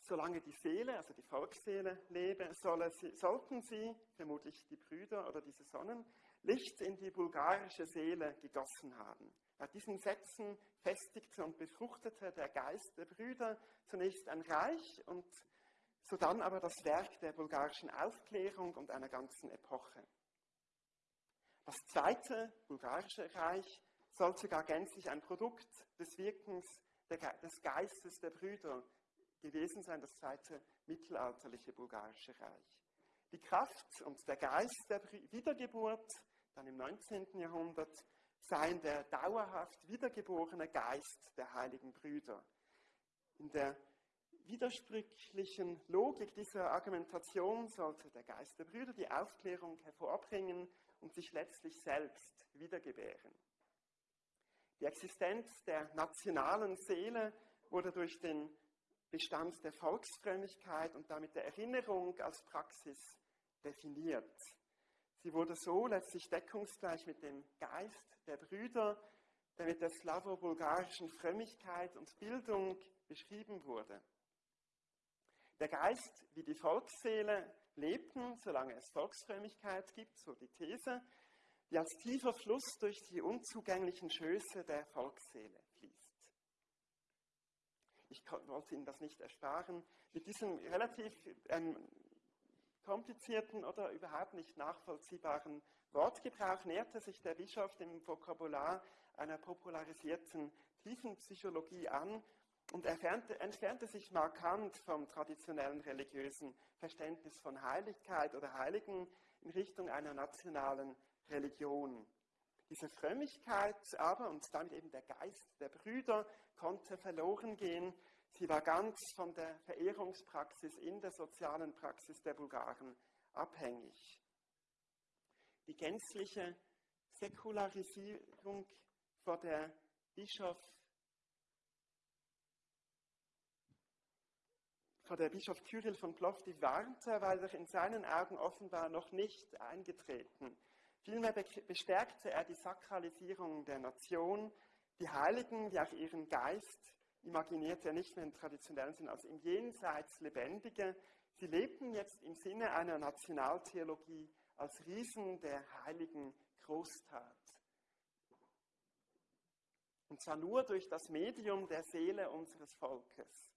Solange die Seele, also die Volksseele, lebe, sie, sollten sie, vermutlich die Brüder oder diese Sonnen, Licht in die bulgarische Seele gegossen haben. Bei diesen Sätzen festigte und befruchtete der Geist der Brüder zunächst ein Reich und sodann aber das Werk der bulgarischen Aufklärung und einer ganzen Epoche. Das zweite bulgarische Reich soll sogar gänzlich ein Produkt des Wirkens des Geistes der Brüder gewesen sein, das zweite mittelalterliche bulgarische Reich. Die Kraft und der Geist der Wiedergeburt, dann im 19. Jahrhundert, seien der dauerhaft wiedergeborene Geist der heiligen Brüder. In der widersprüchlichen Logik dieser Argumentation sollte der Geist der Brüder die Aufklärung hervorbringen und sich letztlich selbst wiedergebären. Die Existenz der nationalen Seele wurde durch den Bestand der Volksfrömmigkeit und damit der Erinnerung als Praxis definiert. Sie wurde so letztlich deckungsgleich mit dem Geist der Brüder, der mit der slavo-bulgarischen Frömmigkeit und Bildung beschrieben wurde. Der Geist wie die Volksseele lebten, solange es Volksfrömmigkeit gibt, so die These, die als tiefer Fluss durch die unzugänglichen Schöße der Volksseele fließt. Ich wollte Ihnen das nicht ersparen. Mit diesem relativ ähm, komplizierten oder überhaupt nicht nachvollziehbaren Wortgebrauch näherte sich der Bischof dem Vokabular einer popularisierten Tiefenpsychologie an und entfernte, entfernte sich markant vom traditionellen religiösen Verständnis von Heiligkeit oder Heiligen in Richtung einer nationalen Religion. Diese Frömmigkeit aber und damit eben der Geist der Brüder konnte verloren gehen. Sie war ganz von der Verehrungspraxis in der sozialen Praxis der Bulgaren abhängig. Die gänzliche Säkularisierung, vor der Bischof vor der Bischof Kyrill von Plovdiv warnte, war doch in seinen Augen offenbar noch nicht eingetreten. Vielmehr bestärkte er die Sakralisierung der Nation. Die Heiligen, wie auch ihren Geist, imaginierte er nicht mehr im traditionellen Sinn als im Jenseits Lebendige. Sie lebten jetzt im Sinne einer Nationaltheologie als Riesen der heiligen Großtat. Und zwar nur durch das Medium der Seele unseres Volkes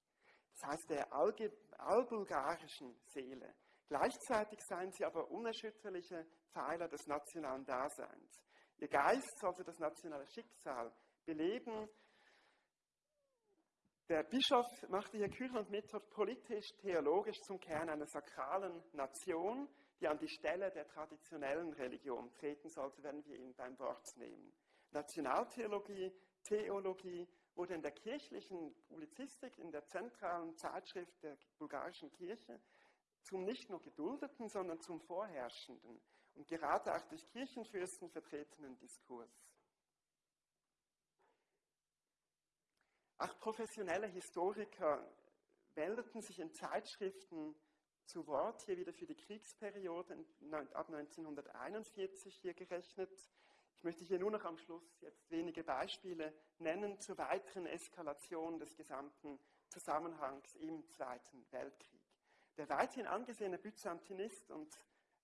das heißt der allbulgarischen Seele. Gleichzeitig seien sie aber unerschütterliche Pfeiler des nationalen Daseins. Ihr Geist sollte das nationale Schicksal beleben. Der Bischof machte hier Kyrill und politisch-theologisch zum Kern einer sakralen Nation, die an die Stelle der traditionellen Religion treten sollte, wenn wir ihn beim Wort nehmen. Nationaltheologie, Theologie wurde in der kirchlichen Publizistik, in der zentralen Zeitschrift der bulgarischen Kirche, zum nicht nur geduldeten, sondern zum vorherrschenden und gerade auch durch Kirchenfürsten vertretenen Diskurs. Auch professionelle Historiker meldeten sich in Zeitschriften zu Wort, hier wieder für die Kriegsperiode ab 1941 hier gerechnet, ich möchte hier nur noch am Schluss jetzt wenige Beispiele nennen zur weiteren Eskalation des gesamten Zusammenhangs im Zweiten Weltkrieg. Der weithin angesehene Byzantinist und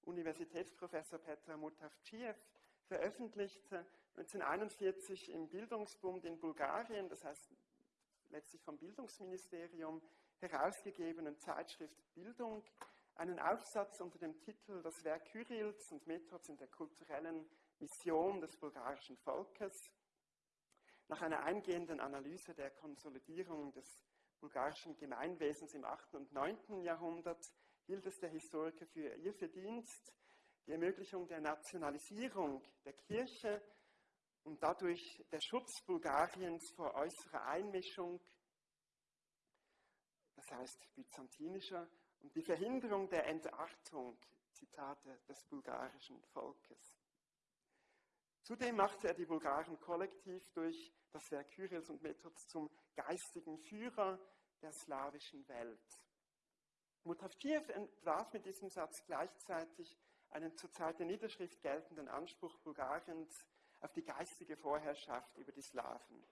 Universitätsprofessor Petr Mutavtschiev veröffentlichte 1941 im Bildungsbund in Bulgarien, das heißt letztlich vom Bildungsministerium herausgegebenen Zeitschrift Bildung, einen Aufsatz unter dem Titel Das Werk Kyrills und Methods in der kulturellen Mission des bulgarischen Volkes. Nach einer eingehenden Analyse der Konsolidierung des bulgarischen Gemeinwesens im 8. und 9. Jahrhundert hielt es der Historiker für ihr Verdienst, die Ermöglichung der Nationalisierung der Kirche und dadurch der Schutz Bulgariens vor äußerer Einmischung, das heißt byzantinischer und die Verhinderung der Entartung, Zitate des bulgarischen Volkes. Zudem machte er die Bulgaren kollektiv durch das Werk Kyrils und Methods zum geistigen Führer der slawischen Welt. Mutafkiew entwarf mit diesem Satz gleichzeitig einen zur Zeit der Niederschrift geltenden Anspruch Bulgariens auf die geistige Vorherrschaft über die Slawen.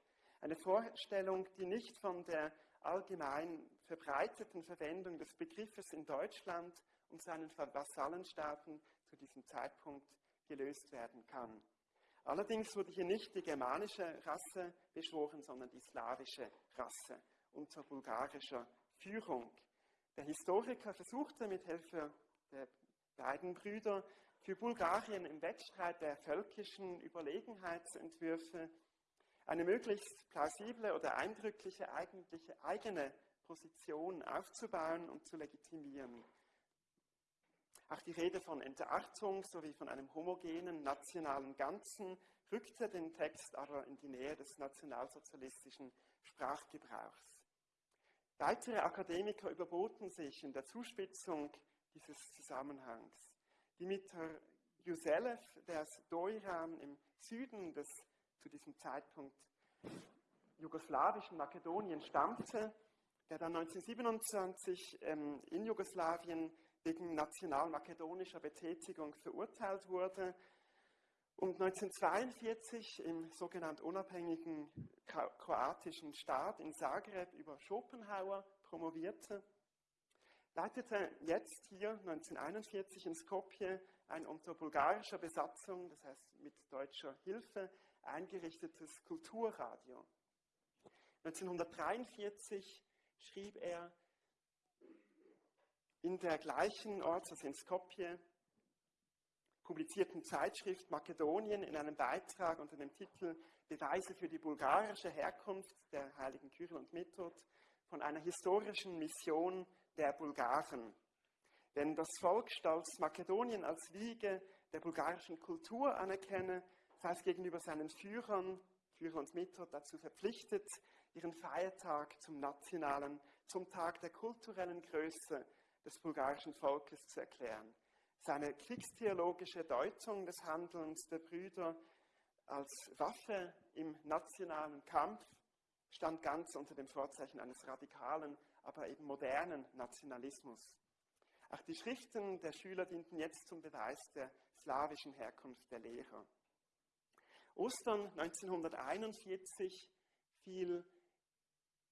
Eine Vorstellung, die nicht von der allgemein verbreiteten Verwendung des Begriffes in Deutschland und seinen Vasallenstaaten zu diesem Zeitpunkt gelöst werden kann. Allerdings wurde hier nicht die germanische Rasse beschworen, sondern die slawische Rasse unter bulgarischer Führung. Der Historiker versuchte mit Hilfe der beiden Brüder für Bulgarien im Wettstreit der völkischen Überlegenheitsentwürfe eine möglichst plausible oder eindrückliche eigentliche eigene Position aufzubauen und zu legitimieren. Auch die Rede von Entartung sowie von einem homogenen nationalen Ganzen rückte den Text aber in die Nähe des nationalsozialistischen Sprachgebrauchs. Weitere Akademiker überboten sich in der Zuspitzung dieses Zusammenhangs. Dimitar Juselev, der aus Doiran im Süden des zu diesem Zeitpunkt jugoslawischen Makedonien stammte, der dann 1927 ähm, in Jugoslawien wegen national-makedonischer Betätigung verurteilt wurde und 1942 im sogenannten unabhängigen kroatischen Staat in Zagreb über Schopenhauer promovierte, leitete jetzt hier 1941 in Skopje ein unter bulgarischer Besatzung, das heißt mit deutscher Hilfe, eingerichtetes Kulturradio. 1943 schrieb er in der gleichen Ort, also in Skopje, publizierten Zeitschrift Makedonien in einem Beitrag unter dem Titel Beweise für die bulgarische Herkunft der heiligen Kyrill und Method von einer historischen Mission der Bulgaren. Wenn das Volk stolz Makedonien als Wiege der bulgarischen Kultur anerkenne, sei es gegenüber seinen Führern, Führer und Method dazu verpflichtet, ihren Feiertag zum nationalen, zum Tag der kulturellen Größe des bulgarischen Volkes zu erklären. Seine kriegstheologische Deutung des Handelns der Brüder als Waffe im nationalen Kampf stand ganz unter dem Vorzeichen eines radikalen, aber eben modernen Nationalismus. Auch die Schriften der Schüler dienten jetzt zum Beweis der slawischen Herkunft der Lehrer. Ostern 1941 fiel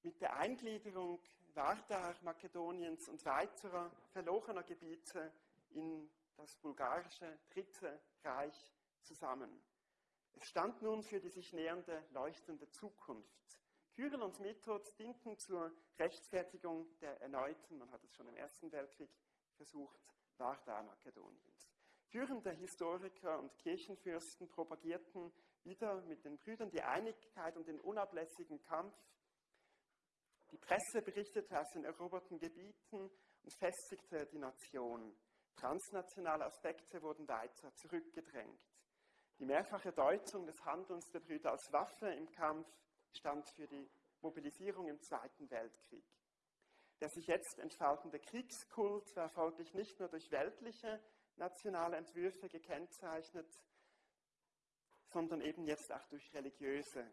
mit der Eingliederung Vardar, Makedoniens und weiterer verlorener Gebiete in das bulgarische Dritte Reich zusammen. Es stand nun für die sich nähernde leuchtende Zukunft. Kyrill und Method dienten zur Rechtfertigung der erneuten, man hat es schon im Ersten Weltkrieg versucht, Vardar Makedoniens. Führende Historiker und Kirchenfürsten propagierten wieder mit den Brüdern die Einigkeit und den unablässigen Kampf die Presse berichtete aus den eroberten Gebieten und festigte die Nation. Transnationale Aspekte wurden weiter zurückgedrängt. Die mehrfache Deutung des Handelns der Brüder als Waffe im Kampf stand für die Mobilisierung im Zweiten Weltkrieg. Der sich jetzt entfaltende Kriegskult war folglich nicht nur durch weltliche nationale Entwürfe gekennzeichnet, sondern eben jetzt auch durch religiöse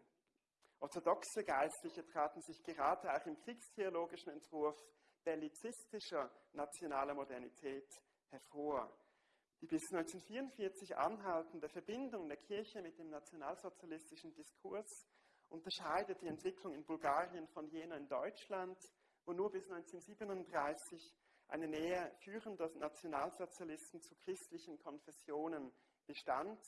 Orthodoxe Geistliche traten sich gerade auch im kriegstheologischen Entwurf bellizistischer nationaler Modernität hervor. Die bis 1944 anhaltende Verbindung der Kirche mit dem nationalsozialistischen Diskurs unterscheidet die Entwicklung in Bulgarien von jener in Deutschland, wo nur bis 1937 eine Nähe führender Nationalsozialisten zu christlichen Konfessionen bestand.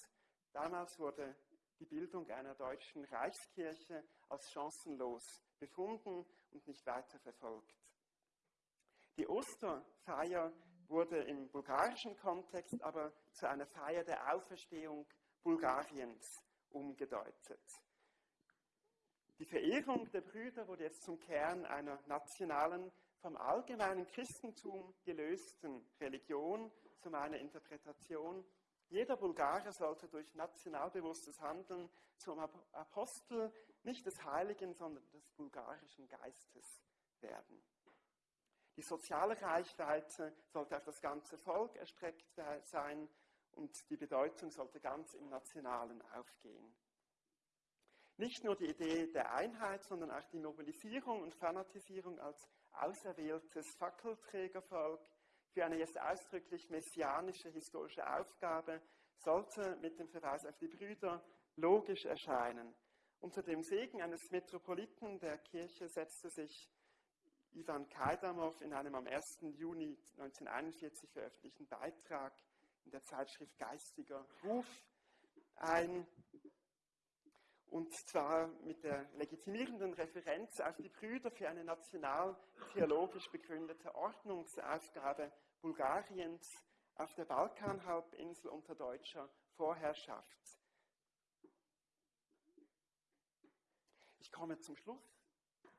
Damals wurde die Bildung einer deutschen Reichskirche als chancenlos befunden und nicht weiter verfolgt. Die Osterfeier wurde im bulgarischen Kontext aber zu einer Feier der Auferstehung Bulgariens umgedeutet. Die Verehrung der Brüder wurde jetzt zum Kern einer nationalen, vom allgemeinen Christentum gelösten Religion, zu meiner Interpretation jeder Bulgare sollte durch nationalbewusstes Handeln zum Apostel nicht des Heiligen, sondern des bulgarischen Geistes werden. Die soziale Reichweite sollte auf das ganze Volk erstreckt sein und die Bedeutung sollte ganz im Nationalen aufgehen. Nicht nur die Idee der Einheit, sondern auch die Mobilisierung und Fanatisierung als auserwähltes Fackelträgervolk für eine jetzt ausdrücklich messianische historische Aufgabe sollte mit dem Verweis auf die Brüder logisch erscheinen. Unter dem Segen eines Metropoliten der Kirche setzte sich Ivan Kaidamov in einem am 1. Juni 1941 veröffentlichten Beitrag in der Zeitschrift Geistiger Ruf ein, und zwar mit der legitimierenden Referenz auf die Brüder für eine national-theologisch begründete Ordnungsaufgabe Bulgariens auf der Balkanhalbinsel unter deutscher Vorherrschaft. Ich komme zum Schluss.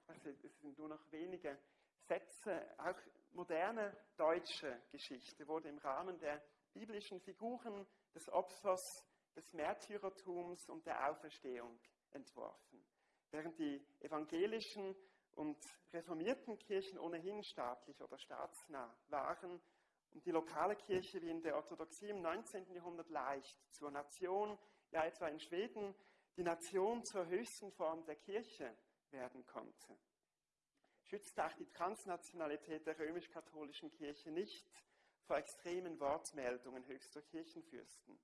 Also, es sind nur noch wenige Sätze. Auch moderne deutsche Geschichte wurde im Rahmen der biblischen Figuren des Opfers, des Märtyrertums und der Auferstehung entworfen. Während die evangelischen und reformierten Kirchen ohnehin staatlich oder staatsnah waren und die lokale Kirche wie in der Orthodoxie im 19. Jahrhundert leicht zur Nation, ja etwa in Schweden, die Nation zur höchsten Form der Kirche werden konnte. Schützte auch die Transnationalität der römisch-katholischen Kirche nicht vor extremen Wortmeldungen höchster Kirchenfürsten.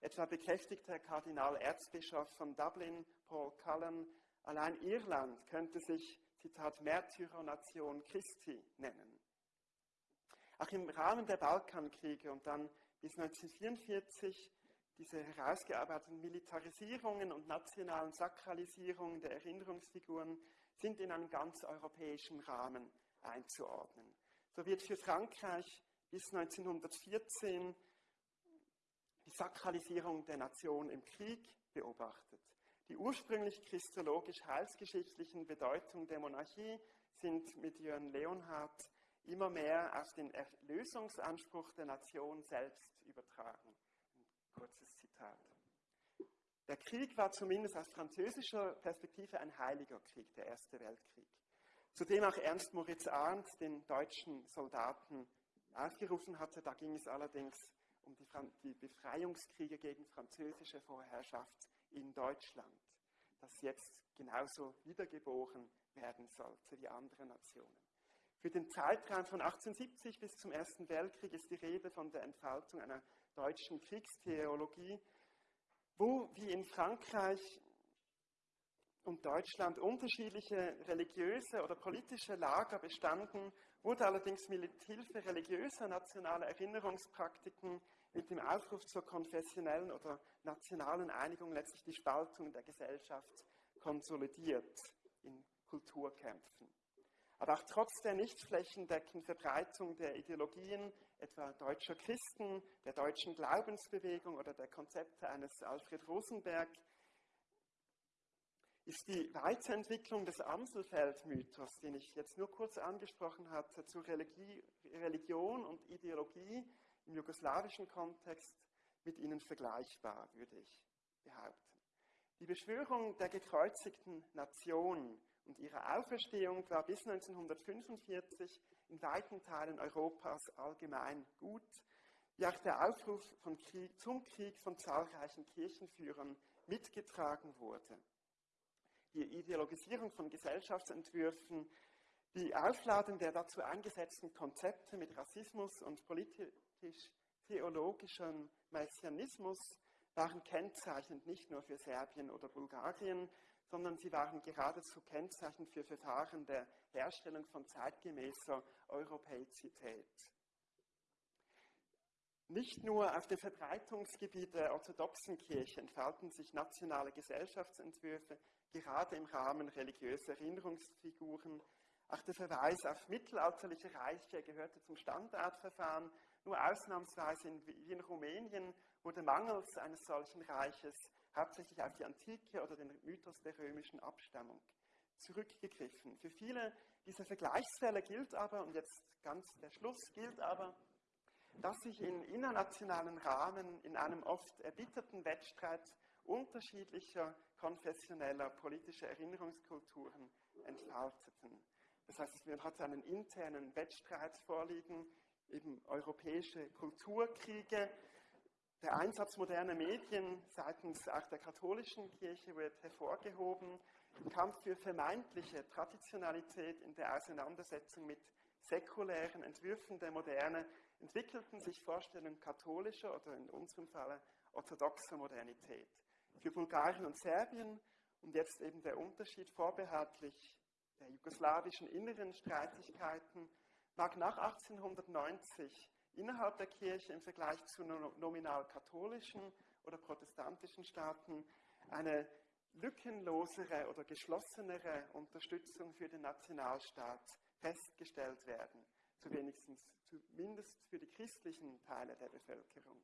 Etwa bekräftigte der Kardinal Erzbischof von Dublin, Paul Cullen, allein Irland könnte sich, Zitat, Märtyrernation Christi nennen. Auch im Rahmen der Balkankriege und dann bis 1944 diese herausgearbeiteten Militarisierungen und nationalen Sakralisierungen der Erinnerungsfiguren sind in einen ganz europäischen Rahmen einzuordnen. So wird für Frankreich bis 1914 die Sakralisierung der Nation im Krieg beobachtet. Die ursprünglich christologisch-heilsgeschichtlichen Bedeutungen der Monarchie sind mit Jörn Leonhardt immer mehr auf den Erlösungsanspruch der Nation selbst übertragen. Ein kurzes Zitat. Der Krieg war zumindest aus französischer Perspektive ein heiliger Krieg, der Erste Weltkrieg. Zudem auch Ernst Moritz Arndt den deutschen Soldaten aufgerufen hatte. Da ging es allerdings um die, die Befreiungskriege gegen französische Vorherrschaft in Deutschland, das jetzt genauso wiedergeboren werden sollte wie andere Nationen. Für den Zeitraum von 1870 bis zum Ersten Weltkrieg ist die Rede von der Entfaltung einer deutschen Kriegstheologie, wo wie in Frankreich und Deutschland unterschiedliche religiöse oder politische Lager bestanden, wurde allerdings mit Hilfe religiöser nationaler Erinnerungspraktiken mit dem Aufruf zur konfessionellen oder nationalen Einigung letztlich die Spaltung der Gesellschaft konsolidiert in Kulturkämpfen. Aber auch trotz der nicht flächendeckenden Verbreitung der Ideologien, etwa deutscher Christen, der deutschen Glaubensbewegung oder der Konzepte eines Alfred Rosenberg, ist die Weiterentwicklung des Amselfeld-Mythos, den ich jetzt nur kurz angesprochen hatte, zu Religion und Ideologie im jugoslawischen Kontext mit ihnen vergleichbar, würde ich behaupten. Die Beschwörung der gekreuzigten Nation und ihre Auferstehung war bis 1945 in weiten Teilen Europas allgemein gut, wie auch der Aufruf Krieg, zum Krieg von zahlreichen Kirchenführern mitgetragen wurde. Die Ideologisierung von Gesellschaftsentwürfen, die Aufladung der dazu eingesetzten Konzepte mit Rassismus und politisch-theologischem Messianismus waren kennzeichnend nicht nur für Serbien oder Bulgarien, sondern sie waren geradezu Kennzeichen für Verfahren der Herstellung von zeitgemäßer Europäizität. Nicht nur auf dem Verbreitungsgebiet der orthodoxen Kirche entfalten sich nationale Gesellschaftsentwürfe, gerade im Rahmen religiöser Erinnerungsfiguren. Auch der Verweis auf mittelalterliche Reiche gehörte zum Standardverfahren. Nur ausnahmsweise wie in Rumänien wurde mangels eines solchen Reiches hauptsächlich auf die Antike oder den Mythos der römischen Abstammung zurückgegriffen. Für viele dieser Vergleichsfälle gilt aber, und jetzt ganz der Schluss, gilt aber, dass sich in internationalen Rahmen in einem oft erbitterten Wettstreit unterschiedlicher konfessioneller politischer Erinnerungskulturen entfalteten. Das heißt, man hat einen internen Wettstreit vorliegen, eben europäische Kulturkriege. Der Einsatz moderner Medien seitens auch der katholischen Kirche wird hervorgehoben. Im Kampf für vermeintliche Traditionalität in der Auseinandersetzung mit säkulären Entwürfen der Moderne entwickelten sich Vorstellungen katholischer oder in unserem Fall orthodoxer Modernität. Für Bulgarien und Serbien und jetzt eben der Unterschied vorbehaltlich der jugoslawischen inneren Streitigkeiten mag nach 1890 innerhalb der Kirche im Vergleich zu nominal katholischen oder protestantischen Staaten eine lückenlosere oder geschlossenere Unterstützung für den Nationalstaat festgestellt werden, zu wenigstens, zumindest für die christlichen Teile der Bevölkerung.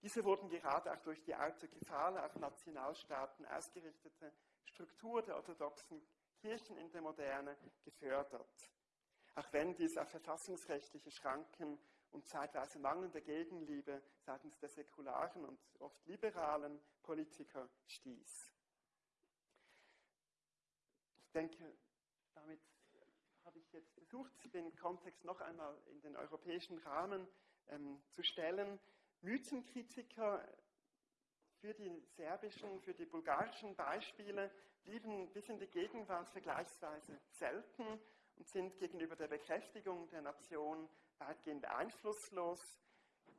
Diese wurden gerade auch durch die autokephale, auf Nationalstaaten ausgerichtete Struktur der orthodoxen Kirchen in der Moderne gefördert. Auch wenn dies auf verfassungsrechtliche Schranken und zeitweise mangelnde Gegenliebe seitens der säkularen und oft liberalen Politiker stieß. Ich denke, damit habe ich jetzt versucht, den Kontext noch einmal in den europäischen Rahmen ähm, zu stellen. Mythenkritiker für die serbischen, für die bulgarischen Beispiele blieben bis in die Gegenwart vergleichsweise selten sind gegenüber der Bekräftigung der Nation weitgehend einflusslos.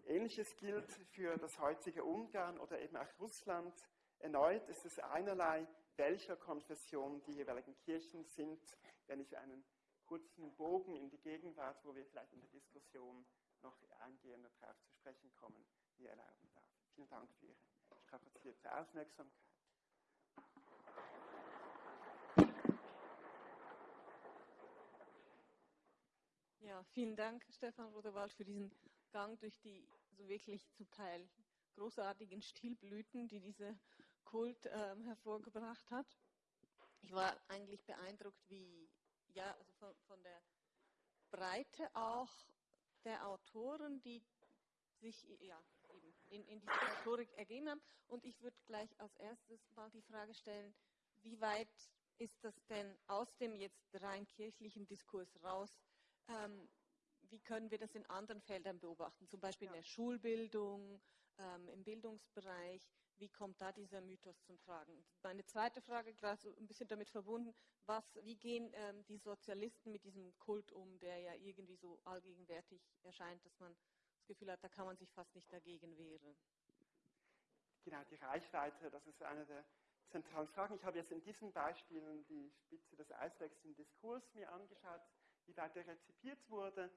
Ähnliches gilt für das heutige Ungarn oder eben auch Russland. Erneut ist es einerlei, welcher Konfession die jeweiligen Kirchen sind, wenn ich einen kurzen Bogen in die Gegenwart, wo wir vielleicht in der Diskussion noch eingehender darauf zu sprechen kommen, mir erlauben darf. Vielen Dank für Ihre strapazierte Aufmerksamkeit. Ja, vielen Dank, Stefan Rodewald, für diesen Gang durch die so wirklich zum Teil großartigen Stilblüten, die dieser Kult ähm, hervorgebracht hat. Ich war eigentlich beeindruckt, wie, ja, also von, von der Breite auch der Autoren, die sich ja, eben in, in diese Rhetorik ergeben haben. Und ich würde gleich als erstes mal die Frage stellen, wie weit ist das denn aus dem jetzt rein kirchlichen Diskurs raus? Ähm, wie können wir das in anderen Feldern beobachten, zum Beispiel ja. in der Schulbildung, ähm, im Bildungsbereich? Wie kommt da dieser Mythos zum Tragen? Meine zweite Frage, gerade so ein bisschen damit verbunden, was, wie gehen ähm, die Sozialisten mit diesem Kult um, der ja irgendwie so allgegenwärtig erscheint, dass man das Gefühl hat, da kann man sich fast nicht dagegen wehren. Genau, die Reichweite, das ist eine der zentralen Fragen. Ich habe jetzt in diesen Beispielen die Spitze des Eisbergs im Diskurs mir angeschaut, wie weit er rezipiert wurde.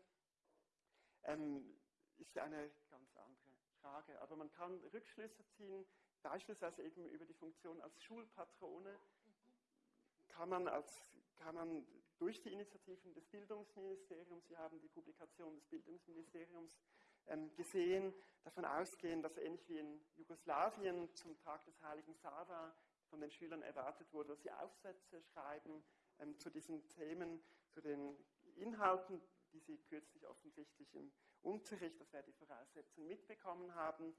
Ähm, ist eine ganz andere Frage. Aber man kann Rückschlüsse ziehen, beispielsweise eben über die Funktion als Schulpatrone. Kann man, als, kann man durch die Initiativen des Bildungsministeriums, Sie haben die Publikation des Bildungsministeriums ähm, gesehen, davon ausgehen, dass ähnlich wie in Jugoslawien zum Tag des heiligen Sava von den Schülern erwartet wurde, dass sie Aufsätze schreiben ähm, zu diesen Themen, zu den Inhalten, die sie kürzlich offensichtlich im Unterricht, das wäre die Voraussetzung, mitbekommen haben.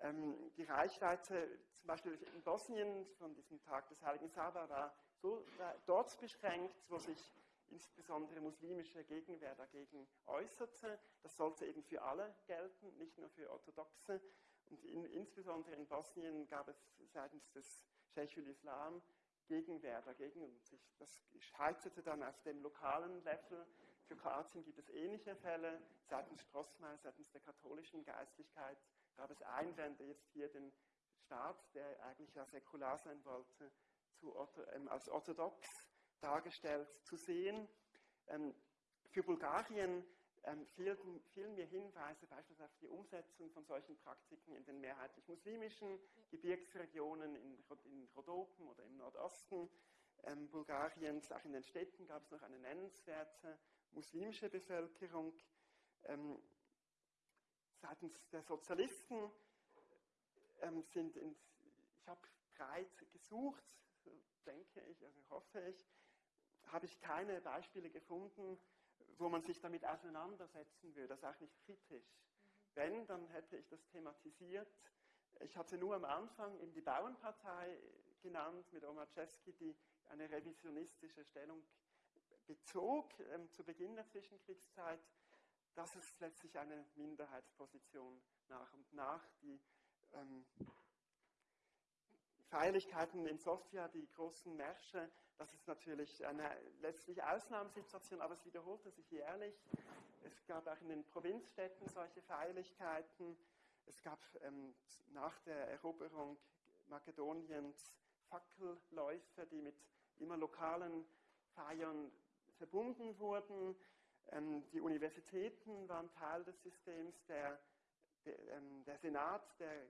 Ähm, die Reichweite zum Beispiel in Bosnien von diesem Tag des heiligen Sava war so dort beschränkt, wo sich insbesondere muslimische Gegenwehr dagegen äußerte. Das sollte eben für alle gelten, nicht nur für Orthodoxe. Und in, insbesondere in Bosnien gab es seitens des Sheikhul Islam Gegenwehr dagegen. Und sich, das scheiterte dann auf dem lokalen Level. Für Kroatien gibt es ähnliche Fälle. Seitens Strossmayer, seitens der katholischen Geistlichkeit gab es Einwände, jetzt hier den Staat, der eigentlich ja säkular sein wollte, zu, ähm, als orthodox dargestellt zu sehen. Ähm, für Bulgarien ähm, fehlten, fehlen mir Hinweise beispielsweise auf die Umsetzung von solchen Praktiken in den mehrheitlich muslimischen Gebirgsregionen in, in Rhodopen oder im Nordosten ähm, Bulgariens. Auch in den Städten gab es noch eine nennenswerte muslimische Bevölkerung. Ähm, seitens der Sozialisten ähm, sind, in, ich habe breit gesucht, denke ich, also hoffe ich, habe ich keine Beispiele gefunden, wo man sich damit auseinandersetzen würde, das auch nicht kritisch. Wenn, dann hätte ich das thematisiert. Ich hatte nur am Anfang eben die Bauernpartei genannt mit Omar Czeski, die eine revisionistische Stellung bezog ähm, zu Beginn der Zwischenkriegszeit, das ist letztlich eine Minderheitsposition nach und nach. Die ähm, Feierlichkeiten in Sofia, die großen Märsche, das ist natürlich eine letztlich Ausnahmesituation, aber es wiederholte sich jährlich. Es gab auch in den Provinzstädten solche Feierlichkeiten. Es gab ähm, nach der Eroberung Makedoniens Fackelläufe, die mit immer lokalen Feiern verbunden wurden. Ähm, die Universitäten waren Teil des Systems. Der, der, ähm, der Senat der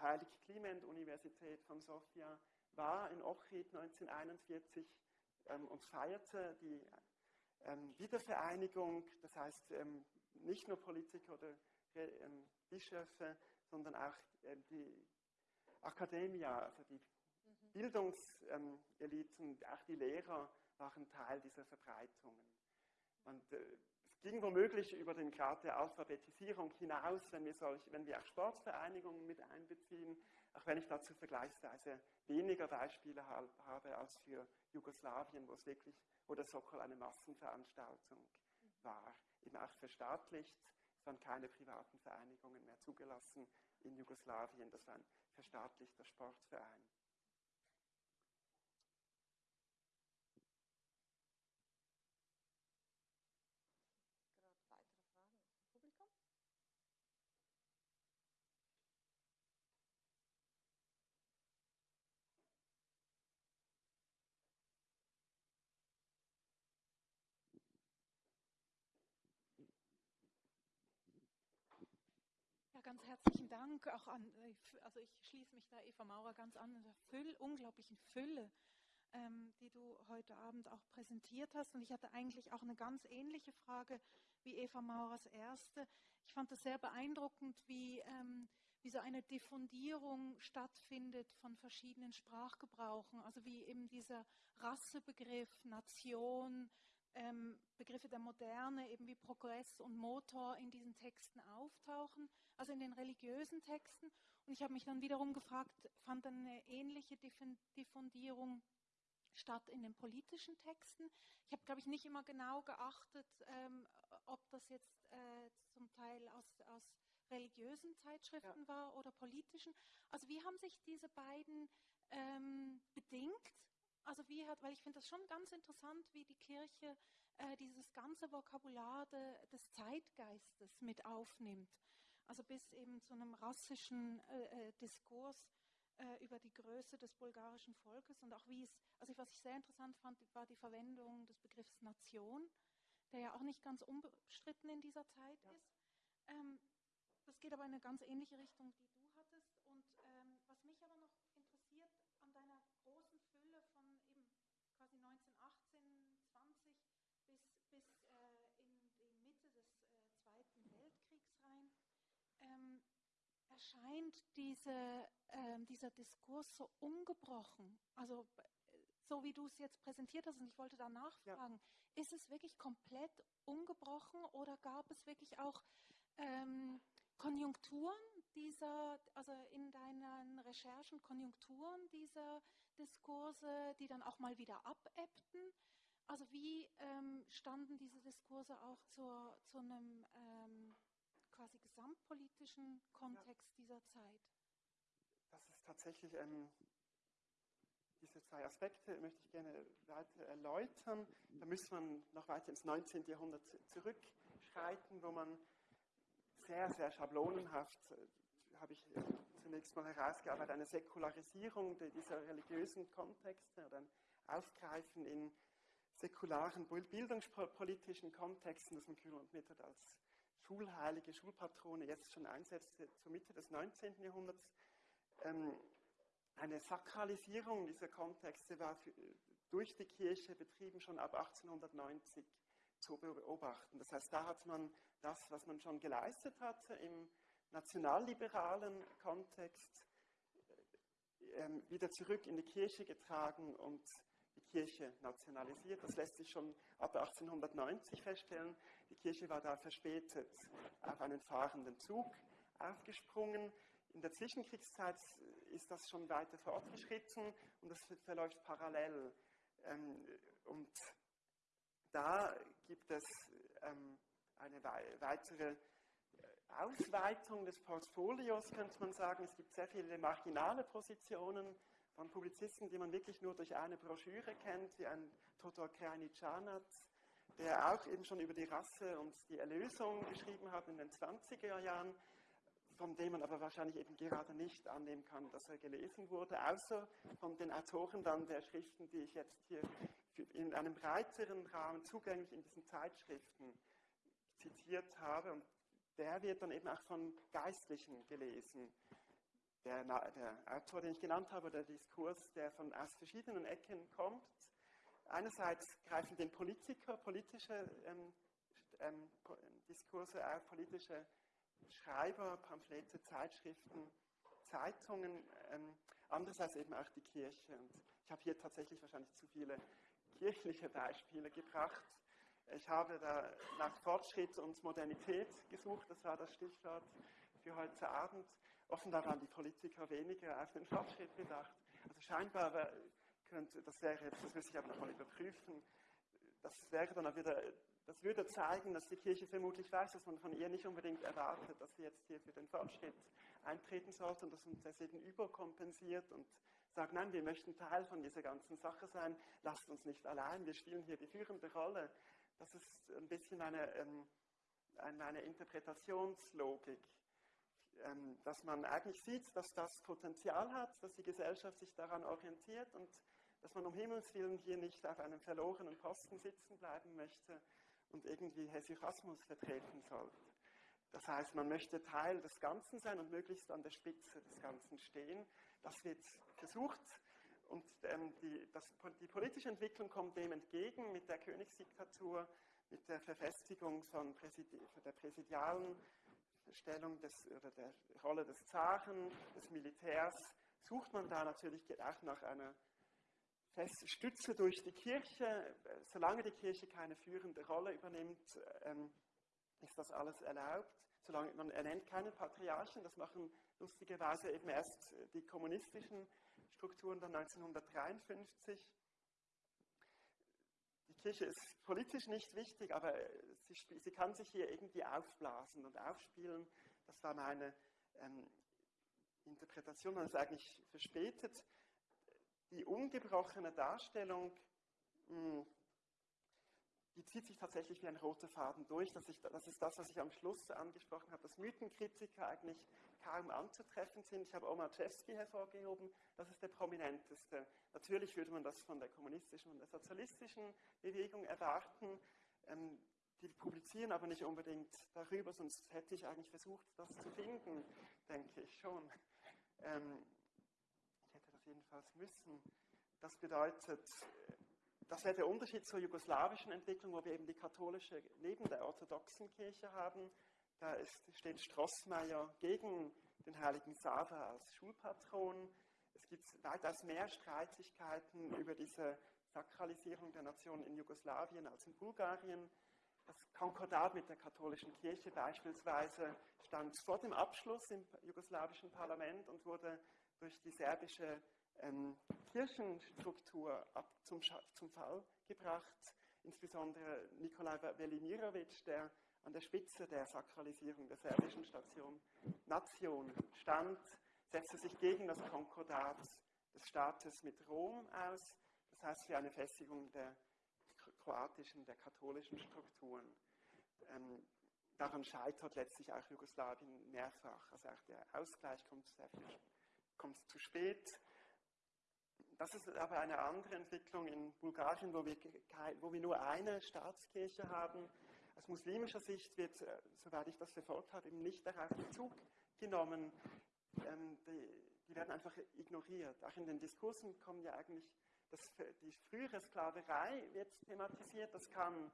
Heilig-Kliment-Universität von Sofia war in Ochrid 1941 ähm, und feierte die ähm, Wiedervereinigung. Das heißt, ähm, nicht nur Politiker oder ähm, Bischöfe, sondern auch ähm, die Akademia, also die mhm. Bildungseliten, auch die Lehrer waren Teil dieser Verbreitungen. Und äh, es ging womöglich über den Grad der Alphabetisierung hinaus, wenn wir, solch, wenn wir auch Sportvereinigungen mit einbeziehen, auch wenn ich dazu vergleichsweise weniger Beispiele habe als für Jugoslawien, wo es wirklich, wo der Sokol eine Massenveranstaltung war, eben auch verstaatlicht. Es waren keine privaten Vereinigungen mehr zugelassen in Jugoslawien, das war ein verstaatlichter Sportverein. Ganz herzlichen Dank auch an, äh, also ich schließe mich da Eva Maurer ganz an, der Füll, unglaublichen Fülle, ähm, die du heute Abend auch präsentiert hast. Und ich hatte eigentlich auch eine ganz ähnliche Frage wie Eva Maurers erste. Ich fand es sehr beeindruckend, wie, ähm, wie so eine Diffundierung stattfindet von verschiedenen Sprachgebrauchen, also wie eben dieser Rassebegriff, Nation, ähm, Begriffe der Moderne, eben wie Progress und Motor in diesen Texten auftauchen, also in den religiösen Texten. Und ich habe mich dann wiederum gefragt, fand dann eine ähnliche Diffundierung statt in den politischen Texten? Ich habe, glaube ich, nicht immer genau geachtet, ähm, ob das jetzt äh, zum Teil aus, aus religiösen Zeitschriften ja. war oder politischen. Also wie haben sich diese beiden ähm, bedingt? Also wie hat, weil ich finde das schon ganz interessant, wie die Kirche äh, dieses ganze Vokabular de, des Zeitgeistes mit aufnimmt. Also bis eben zu einem rassischen äh, äh, Diskurs äh, über die Größe des bulgarischen Volkes und auch wie es, also was ich sehr interessant fand, war die Verwendung des Begriffs Nation, der ja auch nicht ganz unbestritten in dieser Zeit ja. ist. Ähm, das geht aber in eine ganz ähnliche Richtung, die du hattest. Und ähm, was mich aber noch quasi 1918, 20 bis, bis äh, in die Mitte des äh, Zweiten Weltkriegs rein, ähm, erscheint diese, äh, dieser Diskurs so ungebrochen. Also so wie du es jetzt präsentiert hast, und ich wollte da nachfragen, ja. ist es wirklich komplett ungebrochen oder gab es wirklich auch ähm, Konjunkturen dieser, also in deinen Recherchen Konjunkturen dieser Diskurse, die dann auch mal wieder abebbten? Also wie ähm, standen diese Diskurse auch zur, zu einem ähm, quasi gesamtpolitischen Kontext ja. dieser Zeit? Das ist tatsächlich, ähm, diese zwei Aspekte möchte ich gerne weiter erläutern. Da müsste man noch weiter ins 19. Jahrhundert zurückschreiten, wo man sehr, sehr schablonenhaft, äh, habe ich äh, zunächst mal herausgearbeitet, eine Säkularisierung dieser religiösen Kontexte oder ein Aufgreifen in säkularen bildungspolitischen Kontexten, das man Kühl und Mittag als Schulheilige, Schulpatrone jetzt schon einsetzte zur Mitte des 19. Jahrhunderts. Ähm, eine Sakralisierung dieser Kontexte war für, durch die Kirche betrieben schon ab 1890 zu beobachten. Das heißt, da hat man das, was man schon geleistet hatte im nationalliberalen Kontext, äh, wieder zurück in die Kirche getragen und die Kirche nationalisiert. Das lässt sich schon ab 1890 feststellen. Die Kirche war da verspätet auf einen fahrenden Zug aufgesprungen. In der Zwischenkriegszeit ist das schon weiter fortgeschritten und das verläuft parallel. Ähm, und da gibt es ähm, eine weitere Ausweitung des Portfolios, könnte man sagen. Es gibt sehr viele marginale Positionen von Publizisten, die man wirklich nur durch eine Broschüre kennt, wie ein Todor Krajničanac, der auch eben schon über die Rasse und die Erlösung geschrieben hat in den 20er Jahren, von dem man aber wahrscheinlich eben gerade nicht annehmen kann, dass er gelesen wurde, außer von den Autoren dann der Schriften, die ich jetzt hier in einem breiteren Rahmen zugänglich in diesen Zeitschriften zitiert habe. Und der wird dann eben auch von Geistlichen gelesen. Der, der Autor, den ich genannt habe, der Diskurs, der von aus verschiedenen Ecken kommt. Einerseits greifen den Politiker politische ähm, ähm, Diskurse auf, politische Schreiber, Pamphlete, Zeitschriften, Zeitungen, ähm, andererseits eben auch die Kirche. Und ich habe hier tatsächlich wahrscheinlich zu viele kirchliche Beispiele gebracht. Ich habe da nach Fortschritt und Modernität gesucht, das war das Stichwort für heute Abend. Offenbar waren die Politiker weniger auf den Fortschritt bedacht. Also scheinbar könnte, das wäre, das müsste ich aber nochmal überprüfen, das wäre dann wieder, das würde zeigen, dass die Kirche vermutlich weiß, dass man von ihr nicht unbedingt erwartet, dass sie jetzt hier für den Fortschritt eintreten sollte und dass man deswegen überkompensiert und sagt, nein, wir möchten Teil von dieser ganzen Sache sein, lasst uns nicht allein, wir spielen hier die führende Rolle. Das ist ein bisschen eine, ähm, eine Interpretationslogik, ähm, dass man eigentlich sieht, dass das Potenzial hat, dass die Gesellschaft sich daran orientiert und dass man um Himmels Willen hier nicht auf einem verlorenen Posten sitzen bleiben möchte und irgendwie Hesychasmus vertreten sollte. Das heißt, man möchte Teil des Ganzen sein und möglichst an der Spitze des Ganzen stehen. Das wird versucht und ähm, die, das, die, politische Entwicklung kommt dem entgegen mit der Königsdiktatur, mit der Verfestigung von Präsidi der präsidialen Stellung des, oder der Rolle des Zaren, des Militärs, sucht man da natürlich auch nach einer festen Stütze durch die Kirche. Solange die Kirche keine führende Rolle übernimmt, ähm, ist das alles erlaubt. Solange man ernennt keinen Patriarchen, das machen lustigerweise eben erst die kommunistischen Strukturen dann 1953. Die Kirche ist politisch nicht wichtig, aber sie, sie kann sich hier irgendwie aufblasen und aufspielen. Das war meine ähm, Interpretation, man ist eigentlich verspätet. Die ungebrochene Darstellung hm, die zieht sich tatsächlich wie ein roter Faden durch. Das, ich, das ist das, was ich am Schluss angesprochen habe, dass Mythenkritiker eigentlich kaum anzutreffen sind. Ich habe Omar Chesky hervorgehoben, das ist der prominenteste. Natürlich würde man das von der kommunistischen und der sozialistischen Bewegung erwarten. Ähm, die publizieren aber nicht unbedingt darüber, sonst hätte ich eigentlich versucht, das zu finden, denke ich schon. Ähm, ich hätte das jedenfalls müssen. Das bedeutet, das wäre der Unterschied zur jugoslawischen Entwicklung, wo wir eben die katholische neben der orthodoxen Kirche haben. Da ist, steht Strossmayer gegen den heiligen Sava als Schulpatron. Es gibt weitaus mehr Streitigkeiten über diese Sakralisierung der Nation in Jugoslawien als in Bulgarien. Das Konkordat mit der katholischen Kirche beispielsweise stand vor dem Abschluss im jugoslawischen Parlament und wurde durch die serbische ähm, Kirchenstruktur ab zum, zum Fall gebracht. Insbesondere Nikolai Velimirovic, der an der Spitze der Sakralisierung der serbischen Station Nation stand, setzte sich gegen das Konkordat des Staates mit Rom aus, das heißt für eine Festigung der kroatischen, der katholischen Strukturen. Ähm, daran scheitert letztlich auch Jugoslawien mehrfach. Also auch der Ausgleich kommt, sehr viel, kommt zu spät. Das ist aber eine andere Entwicklung in Bulgarien, wo wir, wo wir nur eine Staatskirche haben. Aus muslimischer Sicht wird, äh, soweit ich das verfolgt habe, eben nicht darauf Bezug genommen. Ähm, die, die, werden einfach ignoriert. Auch in den Diskursen kommen ja eigentlich, das, die frühere Sklaverei wird thematisiert. Das kann,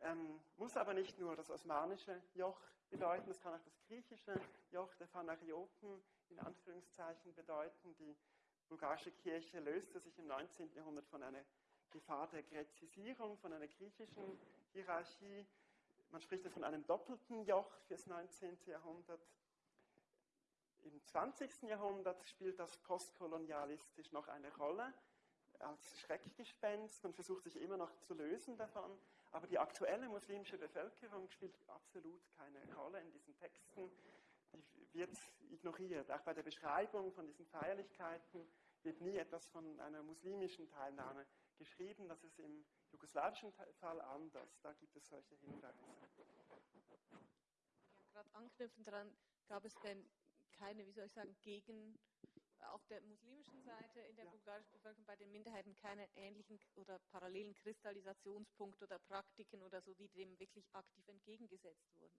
ähm, muss aber nicht nur das osmanische Joch bedeuten, das kann auch das griechische Joch der Phanarioten in Anführungszeichen bedeuten, die bulgarische Kirche löste sich im 19. Jahrhundert von einer Gefahr der Gräzisierung, von einer griechischen Hierarchie. Man spricht von einem doppelten Joch fürs 19. Jahrhundert. Im 20. Jahrhundert spielt das postkolonialistisch noch eine Rolle als Schreckgespenst. Man versucht sich immer noch zu lösen davon. Aber die aktuelle muslimische Bevölkerung spielt absolut keine Rolle in diesen Texten. Die wird ignoriert. Auch bei der Beschreibung von diesen Feierlichkeiten wird nie etwas von einer muslimischen Teilnahme geschrieben. Das ist im jugoslawischen Fall anders. Da gibt es solche Hinweise. Ja, gerade anknüpfend daran, gab es denn keine, wie soll ich sagen, gegen auf der muslimischen Seite in der ja. bulgarischen Bevölkerung bei den Minderheiten keine ähnlichen oder parallelen Kristallisationspunkte oder Praktiken oder so, die dem wirklich aktiv entgegengesetzt wurden.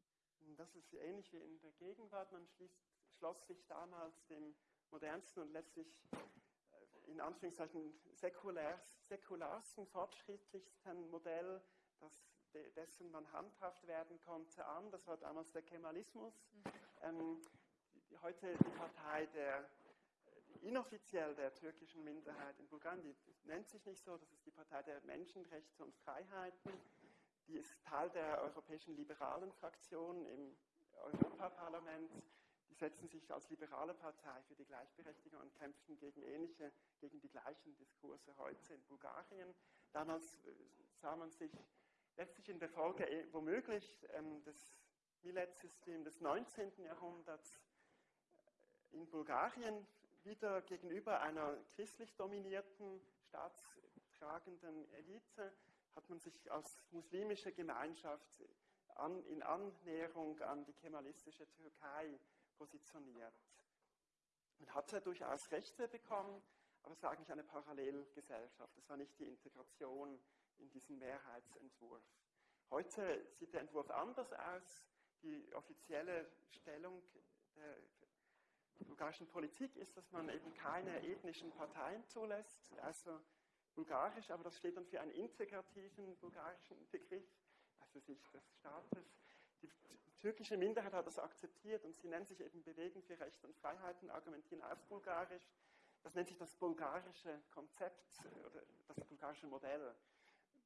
Das ist ähnlich wie in der Gegenwart. Man schließt, schloss sich damals dem modernsten und letztlich äh, in Anführungszeichen säkulars, säkularsten, fortschrittlichsten Modell, das, dessen man handhaft werden konnte, an. Das war damals der Kemalismus. Mhm. Ähm, heute die Partei der inoffiziell der türkischen Minderheit in Bulgarien, die nennt sich nicht so, das ist die Partei der Menschenrechte und Freiheiten, die ist Teil der europäischen liberalen Fraktion im Europaparlament. Die setzen sich als liberale Partei für die Gleichberechtigung und kämpfen gegen ähnliche, gegen die gleichen Diskurse heute in Bulgarien. Damals äh, sah man sich letztlich in der Folge äh, womöglich ähm, des Millet-Systems des 19. Jahrhunderts in Bulgarien wieder gegenüber einer christlich dominierten, staatstragenden Elite hat man sich als muslimische Gemeinschaft an, in Annäherung an die kemalistische Türkei positioniert. Man hatte durchaus Rechte bekommen, aber es war eigentlich eine Parallelgesellschaft. Es war nicht die Integration in diesen Mehrheitsentwurf. Heute sieht der Entwurf anders aus. Die offizielle Stellung der bulgarischen Politik ist, dass man eben keine ethnischen Parteien zulässt, also bulgarisch, aber das steht dann für einen integrativen bulgarischen Begriff, also sich des Staates. Die türkische Minderheit hat das akzeptiert und sie nennt sich eben Bewegen für Rechte und Freiheiten, argumentieren auf Bulgarisch. Das nennt sich das bulgarische Konzept oder das bulgarische Modell.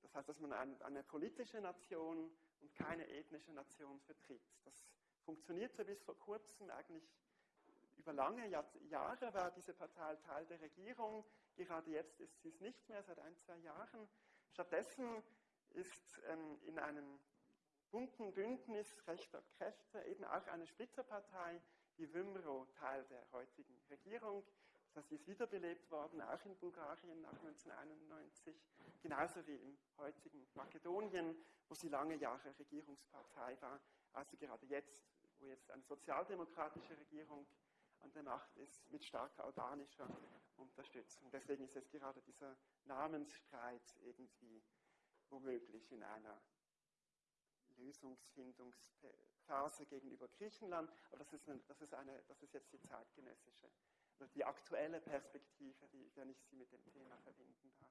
Das heißt, dass man eine politische Nation und keine ethnische Nation vertritt. Das funktionierte bis vor kurzem eigentlich über lange Jahre war diese Partei Teil der Regierung. Gerade jetzt ist sie es nicht mehr, seit ein, zwei Jahren. Stattdessen ist ähm, in einem bunten Bündnis rechter Kräfte eben auch eine Splitterpartei, die Wymro, Teil der heutigen Regierung. Das heißt, sie ist wiederbelebt worden, auch in Bulgarien nach 1991, genauso wie im heutigen Makedonien, wo sie lange Jahre Regierungspartei war. Also gerade jetzt, wo jetzt eine sozialdemokratische Regierung an der Macht ist mit starker albanischer Unterstützung. Deswegen ist jetzt gerade dieser Namensstreit irgendwie womöglich in einer Lösungsfindungsphase gegenüber Griechenland. Aber das ist, eine, das ist, eine, das ist jetzt die zeitgenössische, die aktuelle Perspektive, die, wenn ich sie mit dem Thema verbinden darf.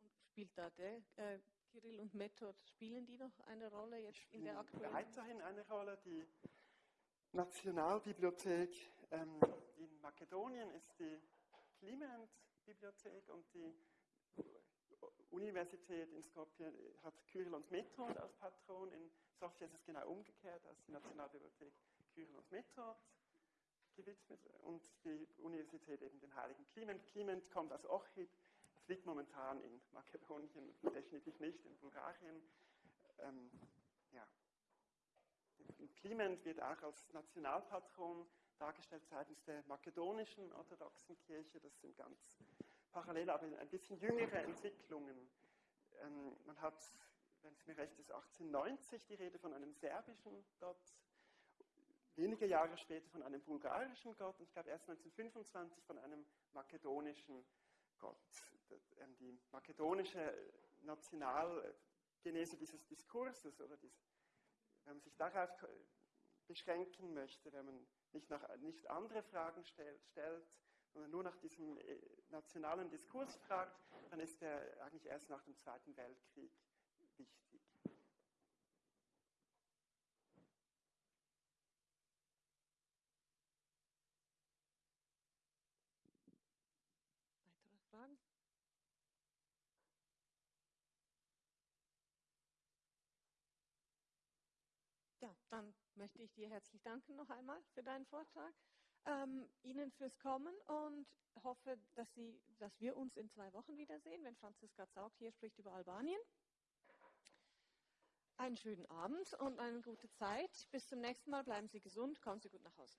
Und spielt da der äh, Kirill und Method, spielen die noch eine Rolle jetzt in der aktuellen? Weiterhin eine Rolle. Die Nationalbibliothek ähm, in Makedonien ist die Clement-Bibliothek und die Universität in Skopje hat Kyrill und Method als Patron. In Sofia ist es genau umgekehrt, als die Nationalbibliothek Kyrill und Method gewidmet und die Universität eben den heiligen Clement. Clement kommt aus Ochid, das liegt momentan in Makedonien, definitiv nicht in Bulgarien. Ähm, ja. Clement wird auch als Nationalpatron dargestellt seitens der makedonischen orthodoxen Kirche. Das sind ganz parallel, aber ein bisschen jüngere Entwicklungen. Ähm, man hat, wenn es mir recht ist, 1890 die Rede von einem serbischen Gott, wenige Jahre später von einem bulgarischen Gott und ich glaube erst 1925 von einem makedonischen Gott. Ähm, die makedonische Nationalgenese dieses Diskurses oder dies, wenn man sich darauf beschränken möchte, wenn man nicht, nach, nicht andere Fragen stellt, stellt, sondern nur nach diesem äh, nationalen Diskurs fragt, dann ist er eigentlich erst nach dem Zweiten Weltkrieg wichtig. Weitere Fragen? Ja, dann möchte ich dir herzlich danken noch einmal für deinen Vortrag, ähm, Ihnen fürs Kommen und hoffe, dass, Sie, dass wir uns in zwei Wochen wiedersehen, wenn Franziska Zaug hier spricht über Albanien. einen schönen Abend und eine gute Zeit. Bis zum nächsten Mal. Bleiben Sie gesund. Kommen Sie gut nach Hause.